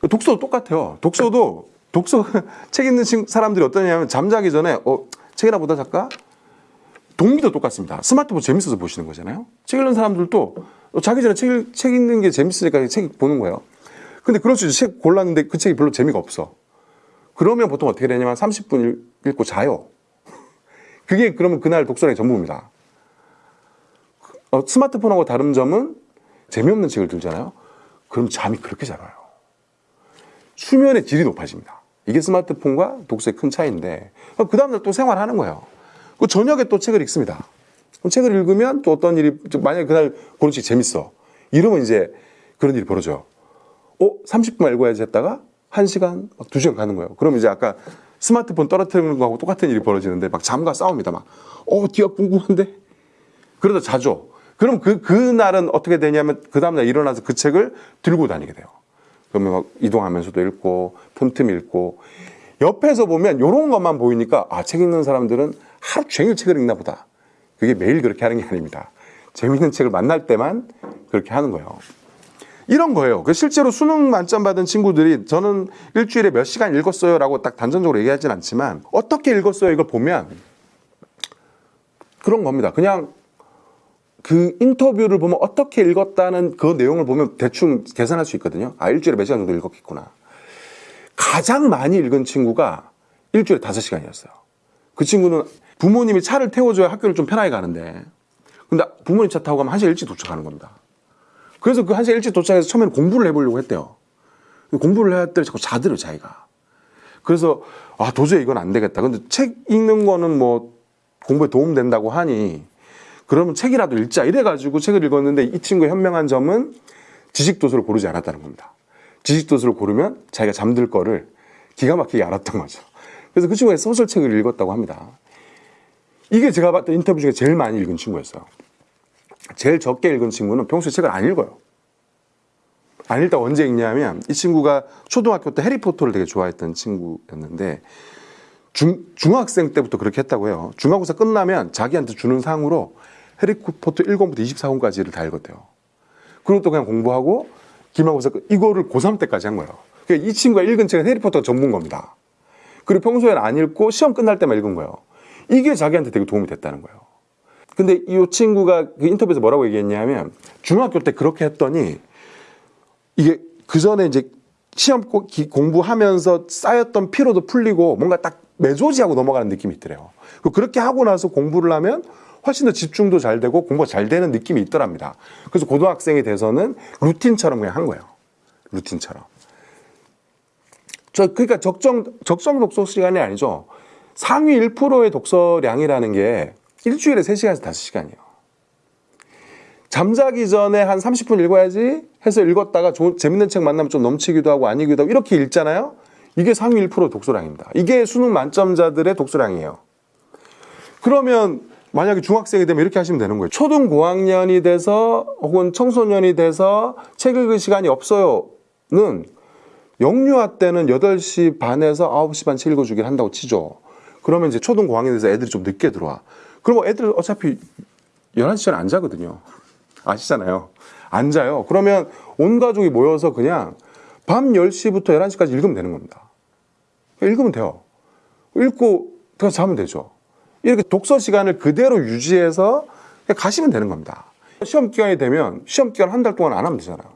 그 독서도 똑같아요. 독서도 독서 책 읽는 친- 사람들이 어떠냐면 잠자기 전에 어 책이나 보다 잘까? 동기도 똑같습니다. 스마트폰 재밌어서 보시는 거잖아요. 책 읽는 사람들도 어, 자기 전에 책, 읽- 책 읽는 게 재밌으니까 책 보는 거예요. 근데 그럴 수 있죠. 책 골랐는데 그 책이 별로 재미가 없어. 그러면 보통 어떻게 되냐면 30분 읽- 읽고 자요. 그게 그러면 그날 독서량이 전부입니다. 어, 스마트폰하고 다른 점은 재미없는 책을 들잖아요. 그럼 잠이 그렇게 잘 와요. 수면의 질이 높아집니다. 이게 스마트폰과 독서의 큰 차이인데 그 다음날 또 생활하는 거예요. 그 저녁에 또 책을 읽습니다. 그럼 책을 읽으면 또 어떤 일이 만약에 그날 고른 책이 재밌어. 이러면 이제 그런 일이 벌어져요. 어 30분 읽어야지 했다가 1시간 막 2시간 가는 거예요. 그럼 이제 아까 스마트폰 떨어뜨리는 거하고 똑같은 일이 벌어지는데 막 잠과 싸웁니다. 막 어 뒤가 궁금한데 그러다 자죠. 그럼 그 그날은 어떻게 되냐면 그 다음날 일어나서 그 책을 들고 다니게 돼요. 그러면 막 이동하면서도 읽고 틈틈이 읽고 옆에서 보면 이런 것만 보이니까 아 책 읽는 사람들은 하루 종일 책을 읽나 보다. 그게 매일 그렇게 하는 게 아닙니다. 재밌는 책을 만날 때만 그렇게 하는 거예요. 이런 거예요. 그 실제로 수능 만점 받은 친구들이 저는 일주일에 몇 시간 읽었어요 라고 딱 단정적으로 얘기하진 않지만 어떻게 읽었어요 이걸 보면 그런 겁니다. 그냥 그 인터뷰를 보면 어떻게 읽었다는 그 내용을 보면 대충 계산할 수 있거든요. 아, 일주일에 몇 시간 정도 읽었겠구나. 가장 많이 읽은 친구가 일주일에 다섯 시간이었어요. 그 친구는 부모님이 차를 태워줘야 학교를 좀 편하게 가는데, 근데 부모님 차 타고 가면 한 시간 일찍 도착하는 겁니다. 그래서 그 한 시간 일찍 도착해서 처음에는 공부를 해보려고 했대요. 공부를 해야 될 자꾸 자들을 자기가. 그래서 아 도저히 이건 안 되겠다. 근데 책 읽는 거는 뭐 공부에 도움 된다고 하니 그러면 책이라도 읽자 이래가지고 책을 읽었는데 이 친구의 현명한 점은 지식 도서를 고르지 않았다는 겁니다. 지식 도서를 고르면 자기가 잠들 거를 기가 막히게 알았던 거죠. 그래서 그 친구가 소설책을 읽었다고 합니다. 이게 제가 봤던 인터뷰 중에 제일 많이 읽은 친구였어요. 제일 적게 읽은 친구는 평소에 책을 안 읽어요. 안 읽다 언제 읽냐면 이 친구가 초등학교 때 해리포터를 되게 좋아했던 친구였는데 중, 중학생 때부터 그렇게 했다고 해요. 중간고사 끝나면 자기한테 주는 상으로 해리포터 1권부터 24권까지를 다 읽었대요. 그리고 또 그냥 공부하고 기말고사 끝, 이거를 고3 때까지 한 거예요. 그러니까 이 친구가 읽은 책은 해리포터 전문 겁니다. 그리고 평소에는 안 읽고 시험 끝날 때만 읽은 거예요. 이게 자기한테 되게 도움이 됐다는 거예요. 근데 이 친구가 그 인터뷰에서 뭐라고 얘기했냐면 중학교 때 그렇게 했더니 이게 그 전에 이제 시험 공부하면서 쌓였던 피로도 풀리고 뭔가 딱 매조지하고 넘어가는 느낌이 있더래요. 그렇게 하고 나서 공부를 하면 훨씬 더 집중도 잘 되고 공부가 잘 되는 느낌이 있더랍니다. 그래서 고등학생이 돼서는 루틴처럼 그냥 한 거예요. 루틴처럼. 저 그러니까 적정 적정 독서 시간이 아니죠. 상위 1%의 독서량이라는 게 일주일에 3시간에서 5시간이에요. 잠자기 전에 한 30분 읽어야지 해서 읽었다가 좋은, 재밌는 책 만나면 좀 넘치기도 하고 아니기도 하고 이렇게 읽잖아요. 이게 상위 1% 독서량입니다. 이게 수능 만점자들의 독서량이에요. 그러면 만약에 중학생이 되면 이렇게 하시면 되는 거예요. 초등 고학년이 돼서 혹은 청소년이 돼서 책 읽을 시간이 없어요는 영유아 때는 8시 반에서 9시 반 책 읽어주기를 한다고 치죠. 그러면 이제 초등 고학년이 돼서 애들이 좀 늦게 들어와. 그러면 애들 어차피 11시 전에 안 자거든요. 아시잖아요. 안 자요. 그러면 온 가족이 모여서 그냥 밤 10시부터 11시까지 읽으면 되는 겁니다. 읽으면 돼요. 읽고 그냥 자면 되죠. 이렇게 독서 시간을 그대로 유지해서 가시면 되는 겁니다. 시험 기간이 되면 시험 기간 한 달 동안 안 하면 되잖아요.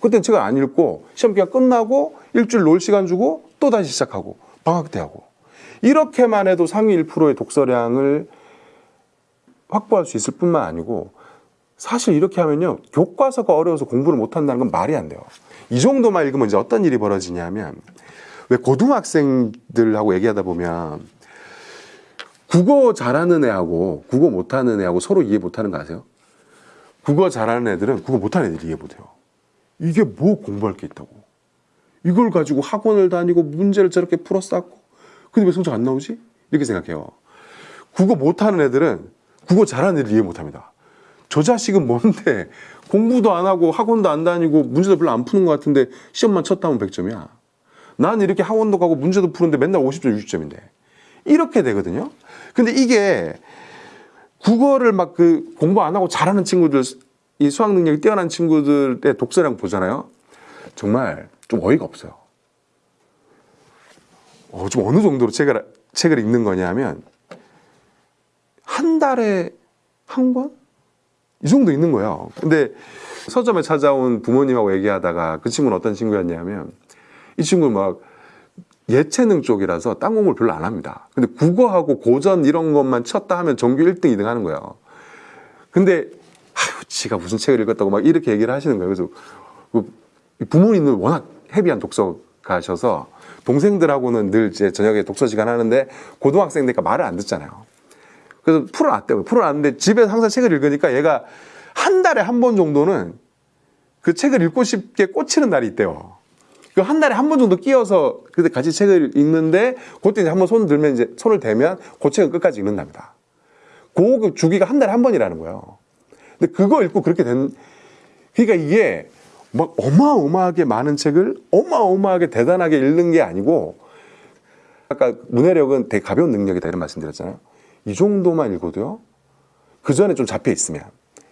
그때는 책을 안 읽고 시험 기간 끝나고 일주일 놀 시간 주고 또 다시 시작하고 방학 때 하고 이렇게만 해도 상위 1%의 독서량을 확보할 수 있을 뿐만 아니고 사실 이렇게 하면요 교과서가 어려워서 공부를 못한다는 건 말이 안 돼요. 이 정도만 읽으면 이제 어떤 일이 벌어지냐면 왜 고등학생들하고 얘기하다 보면 국어 잘하는 애하고 국어 못하는 애하고 서로 이해 못하는 거 아세요? 국어 잘하는 애들은 국어 못하는 애들이 이해 못해요. 이게 뭐 공부할 게 있다고. 이걸 가지고 학원을 다니고 문제를 저렇게 풀어 쌓고 근데 왜 성적 안 나오지? 이렇게 생각해요. 국어 못하는 애들은 국어 잘하는 애들 이해 못합니다. 저 자식은 뭔데 공부도 안 하고 학원도 안 다니고 문제도 별로 안 푸는 것 같은데 시험만 쳤다면 100점이야. 난 이렇게 학원도 가고 문제도 푸는데 맨날 50점, 60점인데. 이렇게 되거든요. 근데 이게 국어를 막 그 공부 안 하고 잘하는 친구들, 이 수학 능력이 뛰어난 친구들의 독서량 보잖아요. 정말 좀 어이가 없어요. 어, 좀 어느 정도로 책을, 책을 읽는 거냐면, 한 달에 한 권? 이 정도 있는 거예요. 근데 서점에 찾아온 부모님하고 얘기하다가 그 친구는 어떤 친구였냐면, 이 친구는 막 예체능 쪽이라서 딴 공부를 별로 안 합니다. 근데 국어하고 고전 이런 것만 쳤다 하면 전교 1등, 2등 하는 거예요. 근데 아유, 지가 무슨 책을 읽었다고 막 이렇게 얘기를 하시는 거예요. 그래서 그 부모님은 워낙 헤비한 독서가셔서 동생들하고는 늘 이제 저녁에 독서 시간 하는데 고등학생 되니까 말을 안 듣잖아요. 그래서 풀어놨대요. 풀어놨는데 집에서 항상 책을 읽으니까 얘가 한 달에 한 번 정도는 그 책을 읽고 싶게 꽂히는 날이 있대요. 그 한 달에 한 번 정도 끼어서 그때 같이 책을 읽는데 그때 이제 한 번 손 들면 이제 손을 대면 그 책은 끝까지 읽는답니다. 그 주기가 한 달에 한 번이라는 거예요. 근데 그거 읽고 그렇게 된 그러니까 이게 막 어마어마하게 많은 책을 어마어마하게 대단하게 읽는 게 아니고 아까 문해력은 되게 가벼운 능력이다 이런 말씀드렸잖아요. 이 정도만 읽어도요. 그 전에 좀 잡혀 있으면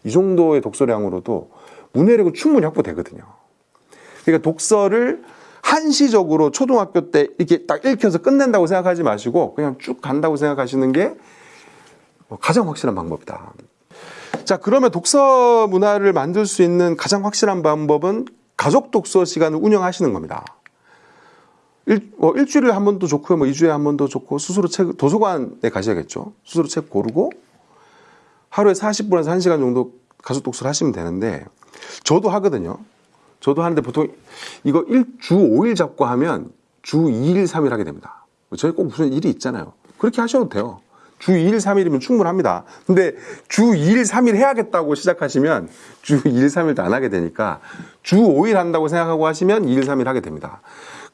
이 정도의 독서량으로도 문해력은 충분히 확보되거든요. 그러니까 독서를 한시적으로 초등학교 때 이렇게 딱 읽혀서 끝낸다고 생각하지 마시고 그냥 쭉 간다고 생각하시는 게 가장 확실한 방법이다. 자, 그러면 독서 문화를 만들 수 있는 가장 확실한 방법은 가족 독서 시간을 운영하시는 겁니다. 일, 뭐 일주일에 한 번도 좋고요, 뭐 2주에 한 번도 좋고, 스스로 책, 도서관에 가셔야겠죠. 스스로 책 고르고, 하루에 40분에서 1시간 정도 가족 독서를 하시면 되는데, 저도 하거든요. 저도 하는데 보통 이거 일, 주 5일 잡고 하면 주 2일, 3일 하게 됩니다. 저희 꼭 무슨 일이 있잖아요. 그렇게 하셔도 돼요. 주 2일, 3일이면 충분합니다. 근데 주 2일, 3일 해야겠다고 시작하시면 주 2일, 3일도 안 하게 되니까 주 5일 한다고 생각하고 하시면 2일, 3일 하게 됩니다.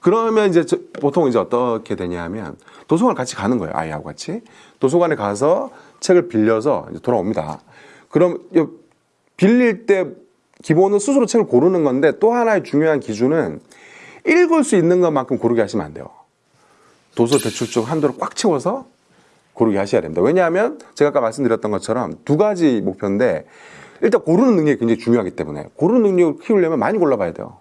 그러면 이제 저- 보통 이제 어떻게 되냐면 도서관 같이 가는 거예요. 아이하고 같이. 도서관에 가서 책을 빌려서 돌아옵니다. 그럼 이 빌릴 때 기본은 스스로 책을 고르는 건데 또 하나의 중요한 기준은 읽을 수 있는 것만큼 고르게 하시면 안 돼요. 도서 대출증 한도를 꽉 채워서 고르게 하셔야 됩니다. 왜냐하면 제가 아까 말씀드렸던 것처럼 두 가지 목표인데 일단 고르는 능력이 굉장히 중요하기 때문에 고르는 능력을 키우려면 많이 골라봐야 돼요.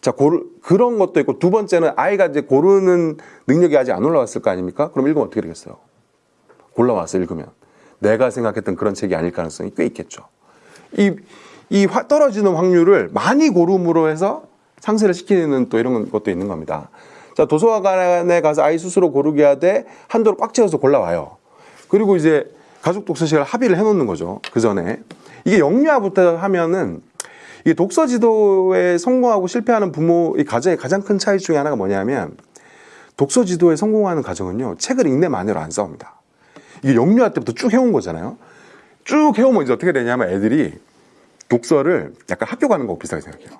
자, 고르, 그런 것도 있고 두 번째는 아이가 이제 고르는 능력이 아직 안 올라왔을 거 아닙니까? 그럼 읽으면 어떻게 되겠어요? 골라와서 읽으면 내가 생각했던 그런 책이 아닐 가능성이 꽤 있겠죠. 이, 이 화- 떨어지는 확률을 많이 고름으로 해서 상쇄를 시키는 또 이런 것도 있는 겁니다. 자, 도서관에 가서 아이 스스로 고르게 하되 한도를 꽉 채워서 골라와요. 그리고 이제 가족 독서 시간을 합의를 해놓는 거죠. 그 전에. 이게 영유아부터 하면은 이게 독서 지도에 성공하고 실패하는 부모, 이 가정의 가장 큰 차이 중에 하나가 뭐냐면 독서 지도에 성공하는 가정은요, 책을 읽내 마녀로 안 싸웁니다. 이게 영유아 때부터 쭉 해온 거잖아요. 쭉 해오면 이제 어떻게 되냐면 애들이 독서를 약간 학교 가는 거 비슷하게 생각해요.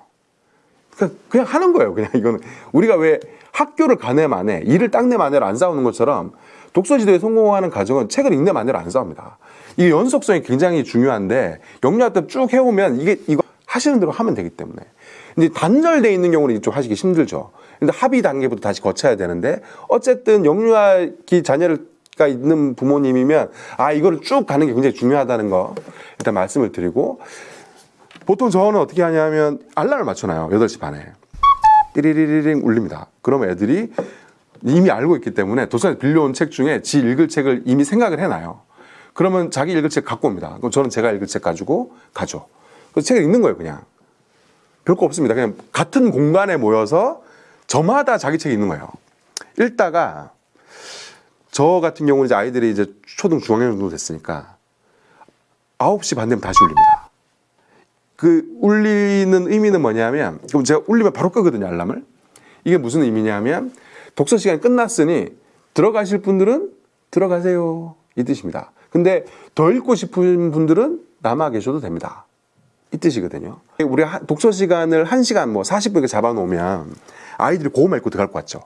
그냥, 그냥 하는 거예요. 그냥 이거는 우리가 왜 학교를 가내 마내, 일을 땅내 마내로 안 싸우는 것처럼 독서 지도에 성공하는 가정은 책을 읽내 마내로 안 싸웁니다. 이게 연속성이 굉장히 중요한데 영유아 때 쭉 해오면 이게 이거 하시는 대로 하면 되기 때문에 이제 단절돼 있는 경우는 이쪽 하시기 힘들죠. 근데 합의 단계부터 다시 거쳐야 되는데 어쨌든 영유아기 자녀가 있는 부모님이면 아 이거를 쭉 가는 게 굉장히 중요하다는 거 일단 말씀을 드리고 보통 저는 어떻게 하냐면 알람을 맞춰놔요. 8시 반에. 띠리리리링 울립니다. 그러면 애들이 이미 알고 있기 때문에 도서관에서 빌려온 책 중에 지 읽을 책을 이미 생각을 해놔요. 그러면 자기 읽을 책 갖고 옵니다. 그럼 저는 제가 읽을 책 가지고 가죠. 그래서 책을 읽는 거예요, 그냥. 별거 없습니다. 그냥 같은 공간에 모여서 저마다 자기 책이 있는 거예요. 읽다가 저 같은 경우는 이제 아이들이 이제 초등 중학년 정도 됐으니까 9시 반 되면 다시 울립니다. 그 울리는 의미는 뭐냐면 그럼 제가 울리면 바로 끄거든요 알람을. 이게 무슨 의미냐면 독서 시간이 끝났으니 들어가실 분들은 들어가세요. 이 뜻입니다. 근데 더 읽고 싶은 분들은 남아 계셔도 됩니다. 이 뜻이거든요. 우리 가 독서 시간을 1시간 뭐 40분 이렇게 잡아놓으면 아이들이 고구마 읽고 들어갈 것 같죠?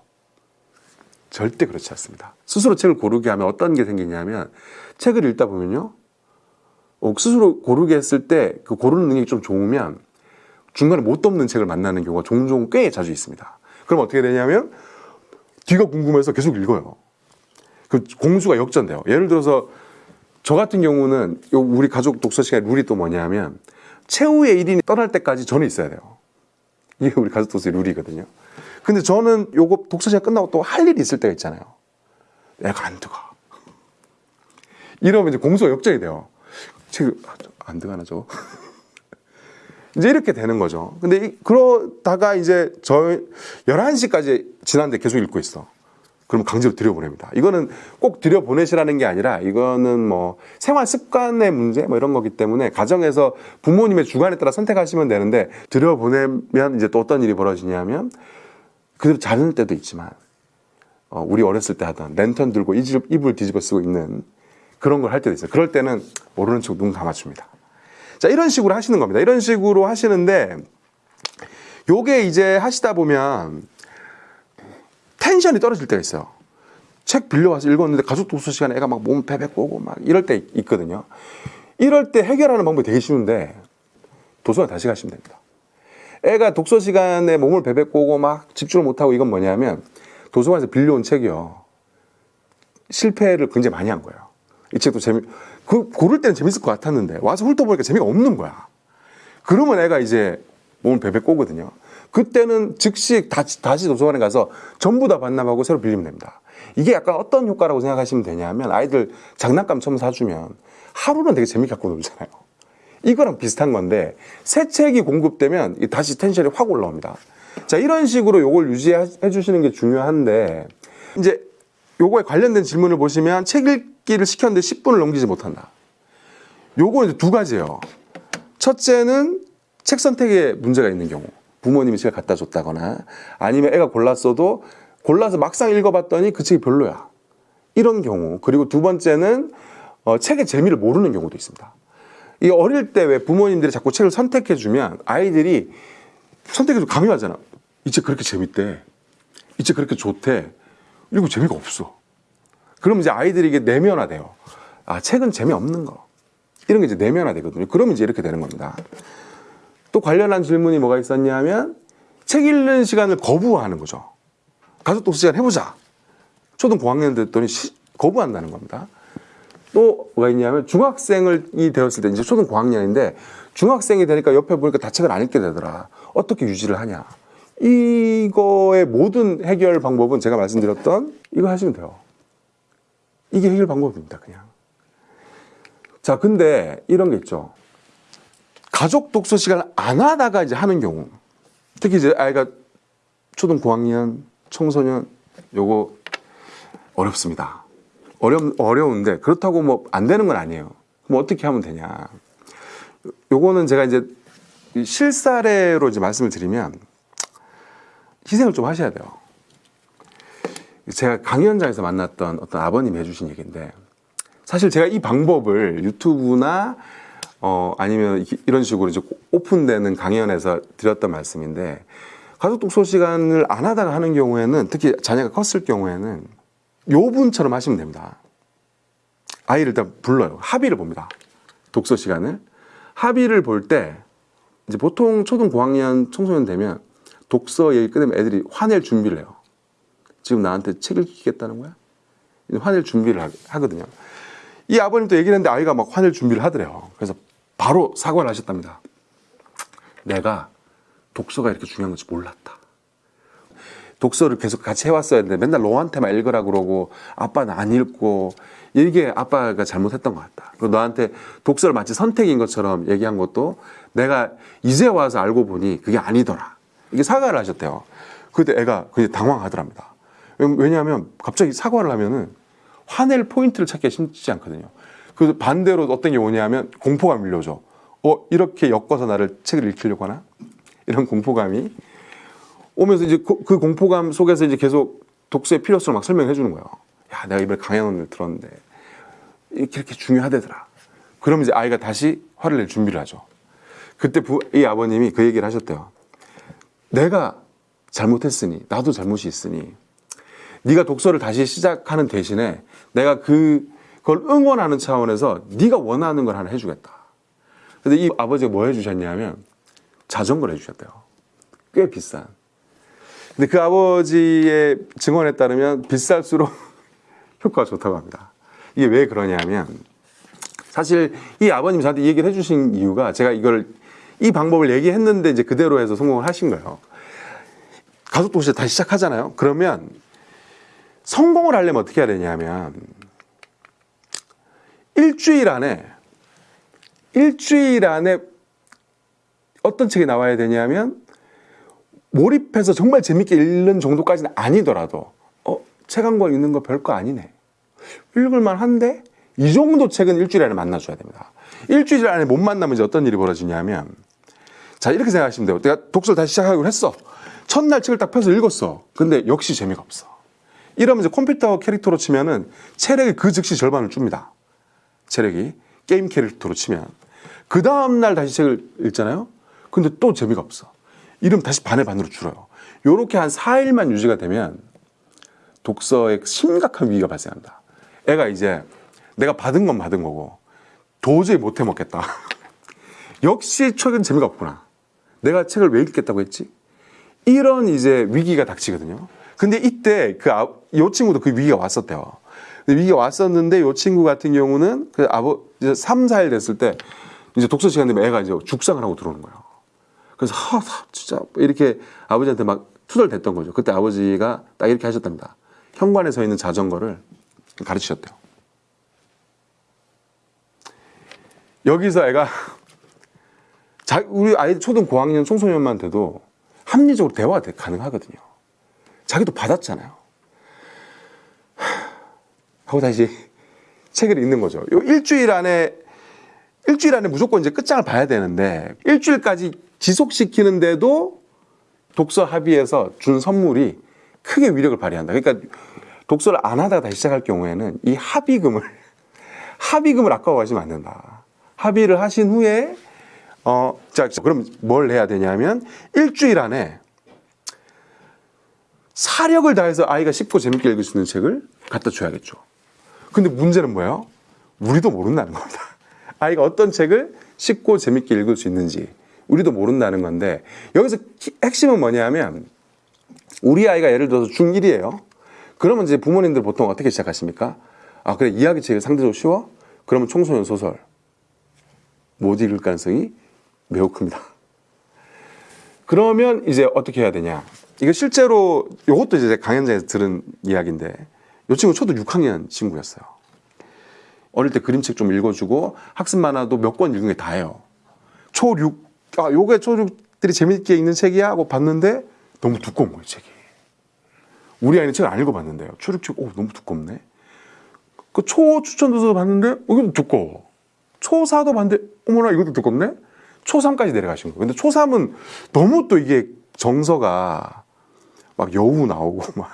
절대 그렇지 않습니다. 스스로 책을 고르게 하면 어떤 게 생기냐면 책을 읽다 보면요. 어, 스스로 고르게 했을 때 그 고르는 능력이 좀 좋으면 중간에 못 덮는 책을 만나는 경우가 종종 꽤 자주 있습니다. 그럼 어떻게 되냐면 뒤가 궁금해서 계속 읽어요. 그 공수가 역전돼요. 예를 들어서 저 같은 경우는 요 우리 가족 독서 시간 룰이 또 뭐냐면 최후의 1인이 떠날 때까지 저는 있어야 돼요. 이게 우리 가족 독서의 룰이거든요. 근데 저는 요거 독서 시간 끝나고 또 할 일이 있을 때가 있잖아요. 애가 안 들어가. 이러면 이제 공수가 역전이 돼요. 책안 들어가나 저 이제 이렇게 되는 거죠. 근데 이- 그러다가 이제 저 11시까지 지났는데 계속 읽고 있어. 그러면 강제로 들여보냅니다. 이거는 꼭 들여보내시라는 게 아니라 이거는 뭐 생활 습관의 문제 뭐 이런 거기 때문에 가정에서 부모님의 주관에 따라 선택하시면 되는데 들여보내면 이제 또 어떤 일이 벌어지냐면 그대로 자는 때도 있지만 어, 우리 어렸을 때 하던 랜턴 들고 이불 뒤집어 쓰고 있는 그런 걸 할 때도 있어요. 그럴 때는 모르는 척 눈 감아줍니다. 자, 이런 식으로 하시는 겁니다. 이런 식으로 하시는데 요게 이제 하시다 보면 텐션이 떨어질 때가 있어요. 책 빌려와서 읽었는데 가족 독서 시간에 애가 막 몸 베베 꼬고 막 이럴 때 있거든요. 이럴 때 해결하는 방법이 되게 쉬운데 도서관 다시 가시면 됩니다. 애가 독서 시간에 몸을 베베 꼬고 막 집중을 못하고 이건 뭐냐면 도서관에서 빌려온 책이요. 실패를 굉장히 많이 한 거예요. 이 책도 재미, 그, 고를 때는 재밌을 것 같았는데 와서 훑어보니까 재미가 없는 거야. 그러면 애가 이제 몸을 베베 꼬거든요. 그때는 즉시 다시, 다시 도서관에 가서 전부 다 반납하고 새로 빌리면 됩니다. 이게 약간 어떤 효과라고 생각하시면 되냐면 아이들 장난감 처음 사주면 하루는 되게 재밌게 갖고 놀잖아요. 이거랑 비슷한 건데 새 책이 공급되면 이 다시 텐션이 확 올라옵니다. 자 이런 식으로 요걸 유지해 주시는 게 중요한데 이제 요거에 관련된 질문을 보시면 책 읽기를 시켰는데 10분을 넘기지 못한다. 요거 이제 두 가지예요. 첫째는 책 선택에 문제가 있는 경우 부모님이 책을 갖다 줬다거나 아니면 애가 골랐어도 골라서 막상 읽어봤더니 그 책이 별로야. 이런 경우 그리고 두 번째는 어, 책의 재미를 모르는 경우도 있습니다. 이 어릴 때 왜 부모님들이 자꾸 책을 선택해 주면 아이들이 선택해 주 강요하잖아. 이 책 그렇게 재밌대. 이 책 그렇게 좋대. 이거 재미가 없어. 그럼 이제 아이들이 이게 내면화돼요. 아 책은 재미없는 거. 이런 게 이제 내면화되거든요. 그러면 이제 이렇게 되는 겁니다. 또 관련한 질문이 뭐가 있었냐면 책 읽는 시간을 거부하는 거죠. 가족 독서 시간 해보자. 초등 고학년 됐더니 시- 거부한다는 겁니다. 또 뭐가 있냐면 중학생이 되었을 때 이제 초등 고학년인데 중학생이 되니까 옆에 보니까 다 책을 안 읽게 되더라. 어떻게 유지를 하냐? 이거의 모든 해결 방법은 제가 말씀드렸던 이거 하시면 돼요. 이게 해결 방법입니다. 그냥. 자, 근데 이런 게 있죠. 가족 독서 시간을 안 하다가 이제 하는 경우. 특히 이제 아이가 초등 고학년, 청소년 요거 어렵습니다. 어려 어려운데 그렇다고 뭐 안 되는 건 아니에요. 그럼 어떻게 하면 되냐? 요거는 제가 이제 이 실사례로 이제 말씀을 드리면 희생을 좀 하셔야 돼요. 제가 강연장에서 만났던 어떤 아버님이 해주신 얘기인데 사실 제가 이 방법을 유튜브나 어 아니면 이- 이런 식으로 이제 오픈되는 강연에서 드렸던 말씀인데 가족 독서 시간을 안 하다가 하는 경우에는 특히 자녀가 컸을 경우에는 요 분처럼 하시면 됩니다. 아이를 일단 불러요. 합의를 봅니다. 독서 시간을. 합의를 볼 때 이제 보통 초등 고학년 청소년 되면 독서 얘기 끝나면 애들이 화낼 준비를 해요. 지금 나한테 책 읽겠다는 거야? 화낼 준비를 하- 하거든요. 이 아버님도 얘기를 했는데 아이가 막 화낼 준비를 하더래요. 그래서 바로 사과를 하셨답니다. 내가 독서가 이렇게 중요한 건지 몰랐다. 독서를 계속 같이 해왔어야 했는데 맨날 너한테만 읽으라 그러고 아빠는 안 읽고 이게 아빠가 잘못했던 것 같다. 그리고 너한테 독서를 마치 선택인 것처럼 얘기한 것도 내가 이제 와서 알고 보니 그게 아니더라. 이게 사과를 하셨대요. 그때 애가 굉장히 당황하더랍니다. 왜냐하면 갑자기 사과를 하면은 화낼 포인트를 찾기가 쉽지 않거든요. 그래서 반대로 어떤 게 오냐면 공포가 밀려오죠. 어, 이렇게 엮어서 나를 책을 읽히려고 하나? 이런 공포감이 오면서 이제 그, 그 공포감 속에서 이제 계속 독서의 필요성을 막 설명해 주는 거예요. 야, 내가 이번에 강연을 들었는데 이렇게 이렇게 중요하대더라. 그러면 이제 아이가 다시 화를 낼 준비를 하죠. 그때 부, 이 아버님이 그 얘기를 하셨대요. 내가 잘못했으니 나도 잘못이 있으니 네가 독서를 다시 시작하는 대신에 내가 그 그걸 응원하는 차원에서 네가 원하는 걸 하나 해주겠다. 근데 이 아버지가 뭐 해주셨냐면 자전거를 해주셨대요. 꽤 비싼. 근데 그 아버지의 증언에 따르면 비쌀수록 효과가 좋다고 합니다. 이게 왜 그러냐면 사실 이 아버님 저한테 이 얘기를 해주신 이유가 제가 이걸 이 방법을 얘기했는데 이제 그대로 해서 성공을 하신 거예요. 가족 도시 다시 시작하잖아요. 그러면 성공을 하려면 어떻게 해야 되냐면 일주일 안에 일주일 안에 어떤 책이 나와야 되냐면 몰입해서 정말 재밌게 읽는 정도까지는 아니더라도 어, 책 한 권 읽는 거 별거 아니네. 읽을만 한데 이 정도 책은 일주일 안에 만나줘야 됩니다. 일주일 안에 못 만나면 이제 어떤 일이 벌어지냐면 자 이렇게 생각하시면 돼요. 내가 독서를 다시 시작하기로 했어. 첫날 책을 딱 펴서 읽었어. 근데 역시 재미가 없어. 이러면 이제 컴퓨터 캐릭터로 치면은 체력이 그 즉시 절반을 줍니다. 체력이 게임 캐릭터로 치면 그 다음날 다시 책을 읽잖아요. 근데 또 재미가 없어. 이러면 다시 반의 반으로 줄어요. 요렇게 한 4일만 유지가 되면 독서에 심각한 위기가 발생한다. 애가 이제 내가 받은 건 받은 거고 도저히 못 해 먹겠다. 역시 책은 재미가 없구나. 내가 책을 왜 읽겠다고 했지? 이런 이제 위기가 닥치거든요. 근데 이때 그, 아, 요 친구도 그 위기가 왔었대요. 위기가 왔었는데 요 친구 같은 경우는 그 아버, 이제 3, 4일 됐을 때 이제 독서 시간 되면 애가 이제 죽상을 하고 들어오는 거예요. 그래서 하, 하, 진짜 이렇게 아버지한테 막 투덜댔던 거죠. 그때 아버지가 딱 이렇게 하셨답니다. 현관에 서 있는 자전거를 가르치셨대요. 여기서 애가 자, 우리 아이 초등 고학년 청소년만 돼도 합리적으로 대화가 돼- 가능하거든요. 자기도 받았잖아요. 하고 다시 책을 읽는 거죠. 요 일주일 안에 일주일 안에 무조건 이제 끝장을 봐야 되는데 일주일까지 지속시키는데도 독서 합의에서 준 선물이 크게 위력을 발휘한다. 그러니까 독서를 안 하다가 다시 시작할 경우에는 이 합의금을 합의금을 아까워하시면 안 된다. 합의를 하신 후에 어, 자, 그럼 뭘 해야 되냐면 일주일 안에 사력을 다해서 아이가 쉽고 재밌게 읽을 수 있는 책을 갖다 줘야겠죠. 근데 문제는 뭐예요? 우리도 모른다는 겁니다. 아이가 어떤 책을 쉽고 재밌게 읽을 수 있는지 우리도 모른다는 건데 여기서 키- 핵심은 뭐냐면 우리 아이가 예를 들어서 중1이에요. 그러면 이제 부모님들 보통 어떻게 시작하십니까? 아, 그래, 이야기책이 상대적으로 쉬워? 그러면 청소년 소설. 못 읽을 가능성이 매우 큽니다. 그러면 이제 어떻게 해야 되냐? 이거 실제로 이것도 이제 강연장에서 들은 이야기인데 이 친구 초등 6학년 친구였어요. 어릴 때 그림책 좀 읽어주고 학습 만화도 몇 권 읽은 게 다예요. 초6, 아, 요게 초6들이 재밌게 읽는 책이야? 하고 봤는데 너무 두꺼운 거예요, 책이. 우리 아이는 책을 안 읽어봤는데요. 초6 책, 오, 너무 두껍네. 그 초 추천 도서 봤는데, 어, 이것도 두꺼워. 초4도 봤는데, 어머나, 이것도 두껍네? 초3까지 내려가신 거예요. 근데 초3은 너무 또 이게 정서가 막 여우 나오고 막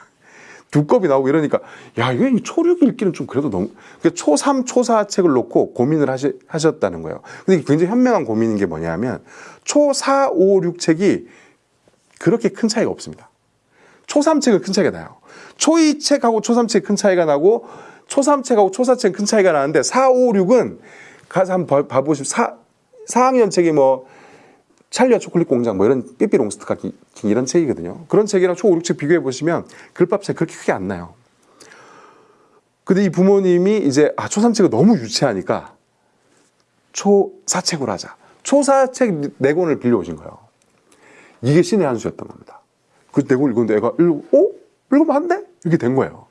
두껍이 나오고 이러니까 야, 이거 초6 읽기는 좀 그래도 너무 그 초3, 초4 책을 놓고 고민을 하시, 하셨다는 거예요. 근데 굉장히 현명한 고민인 게 뭐냐면 초4, 5, 6 책이 그렇게 큰 차이가 없습니다. 초3 책은 큰 차이가 나요. 초2 책하고 초3 책큰 차이가 나고 초3 책하고 초4 책큰 차이가 나는데 4, 5, 6은 가서 한번 봐- 봐보시면 4, 4학년 책이 뭐 찰리와 초콜릿 공장 뭐 이런 삐삐롱스트 같은 이런 책이거든요. 그런 책이랑 초 5, 6책 비교해 보시면 글밥 차이 그렇게 크게 안 나요. 근데 이 부모님이 이제 아, 초3 책을 너무 유치하니까 초 4책으로 하자. 초 4책 네 권을 빌려오신 거예요. 이게 신의 한 수였던 겁니다. 그네권 읽었는데 애가 읽고, 어? 읽으면 안 돼? 이렇게 된 거예요.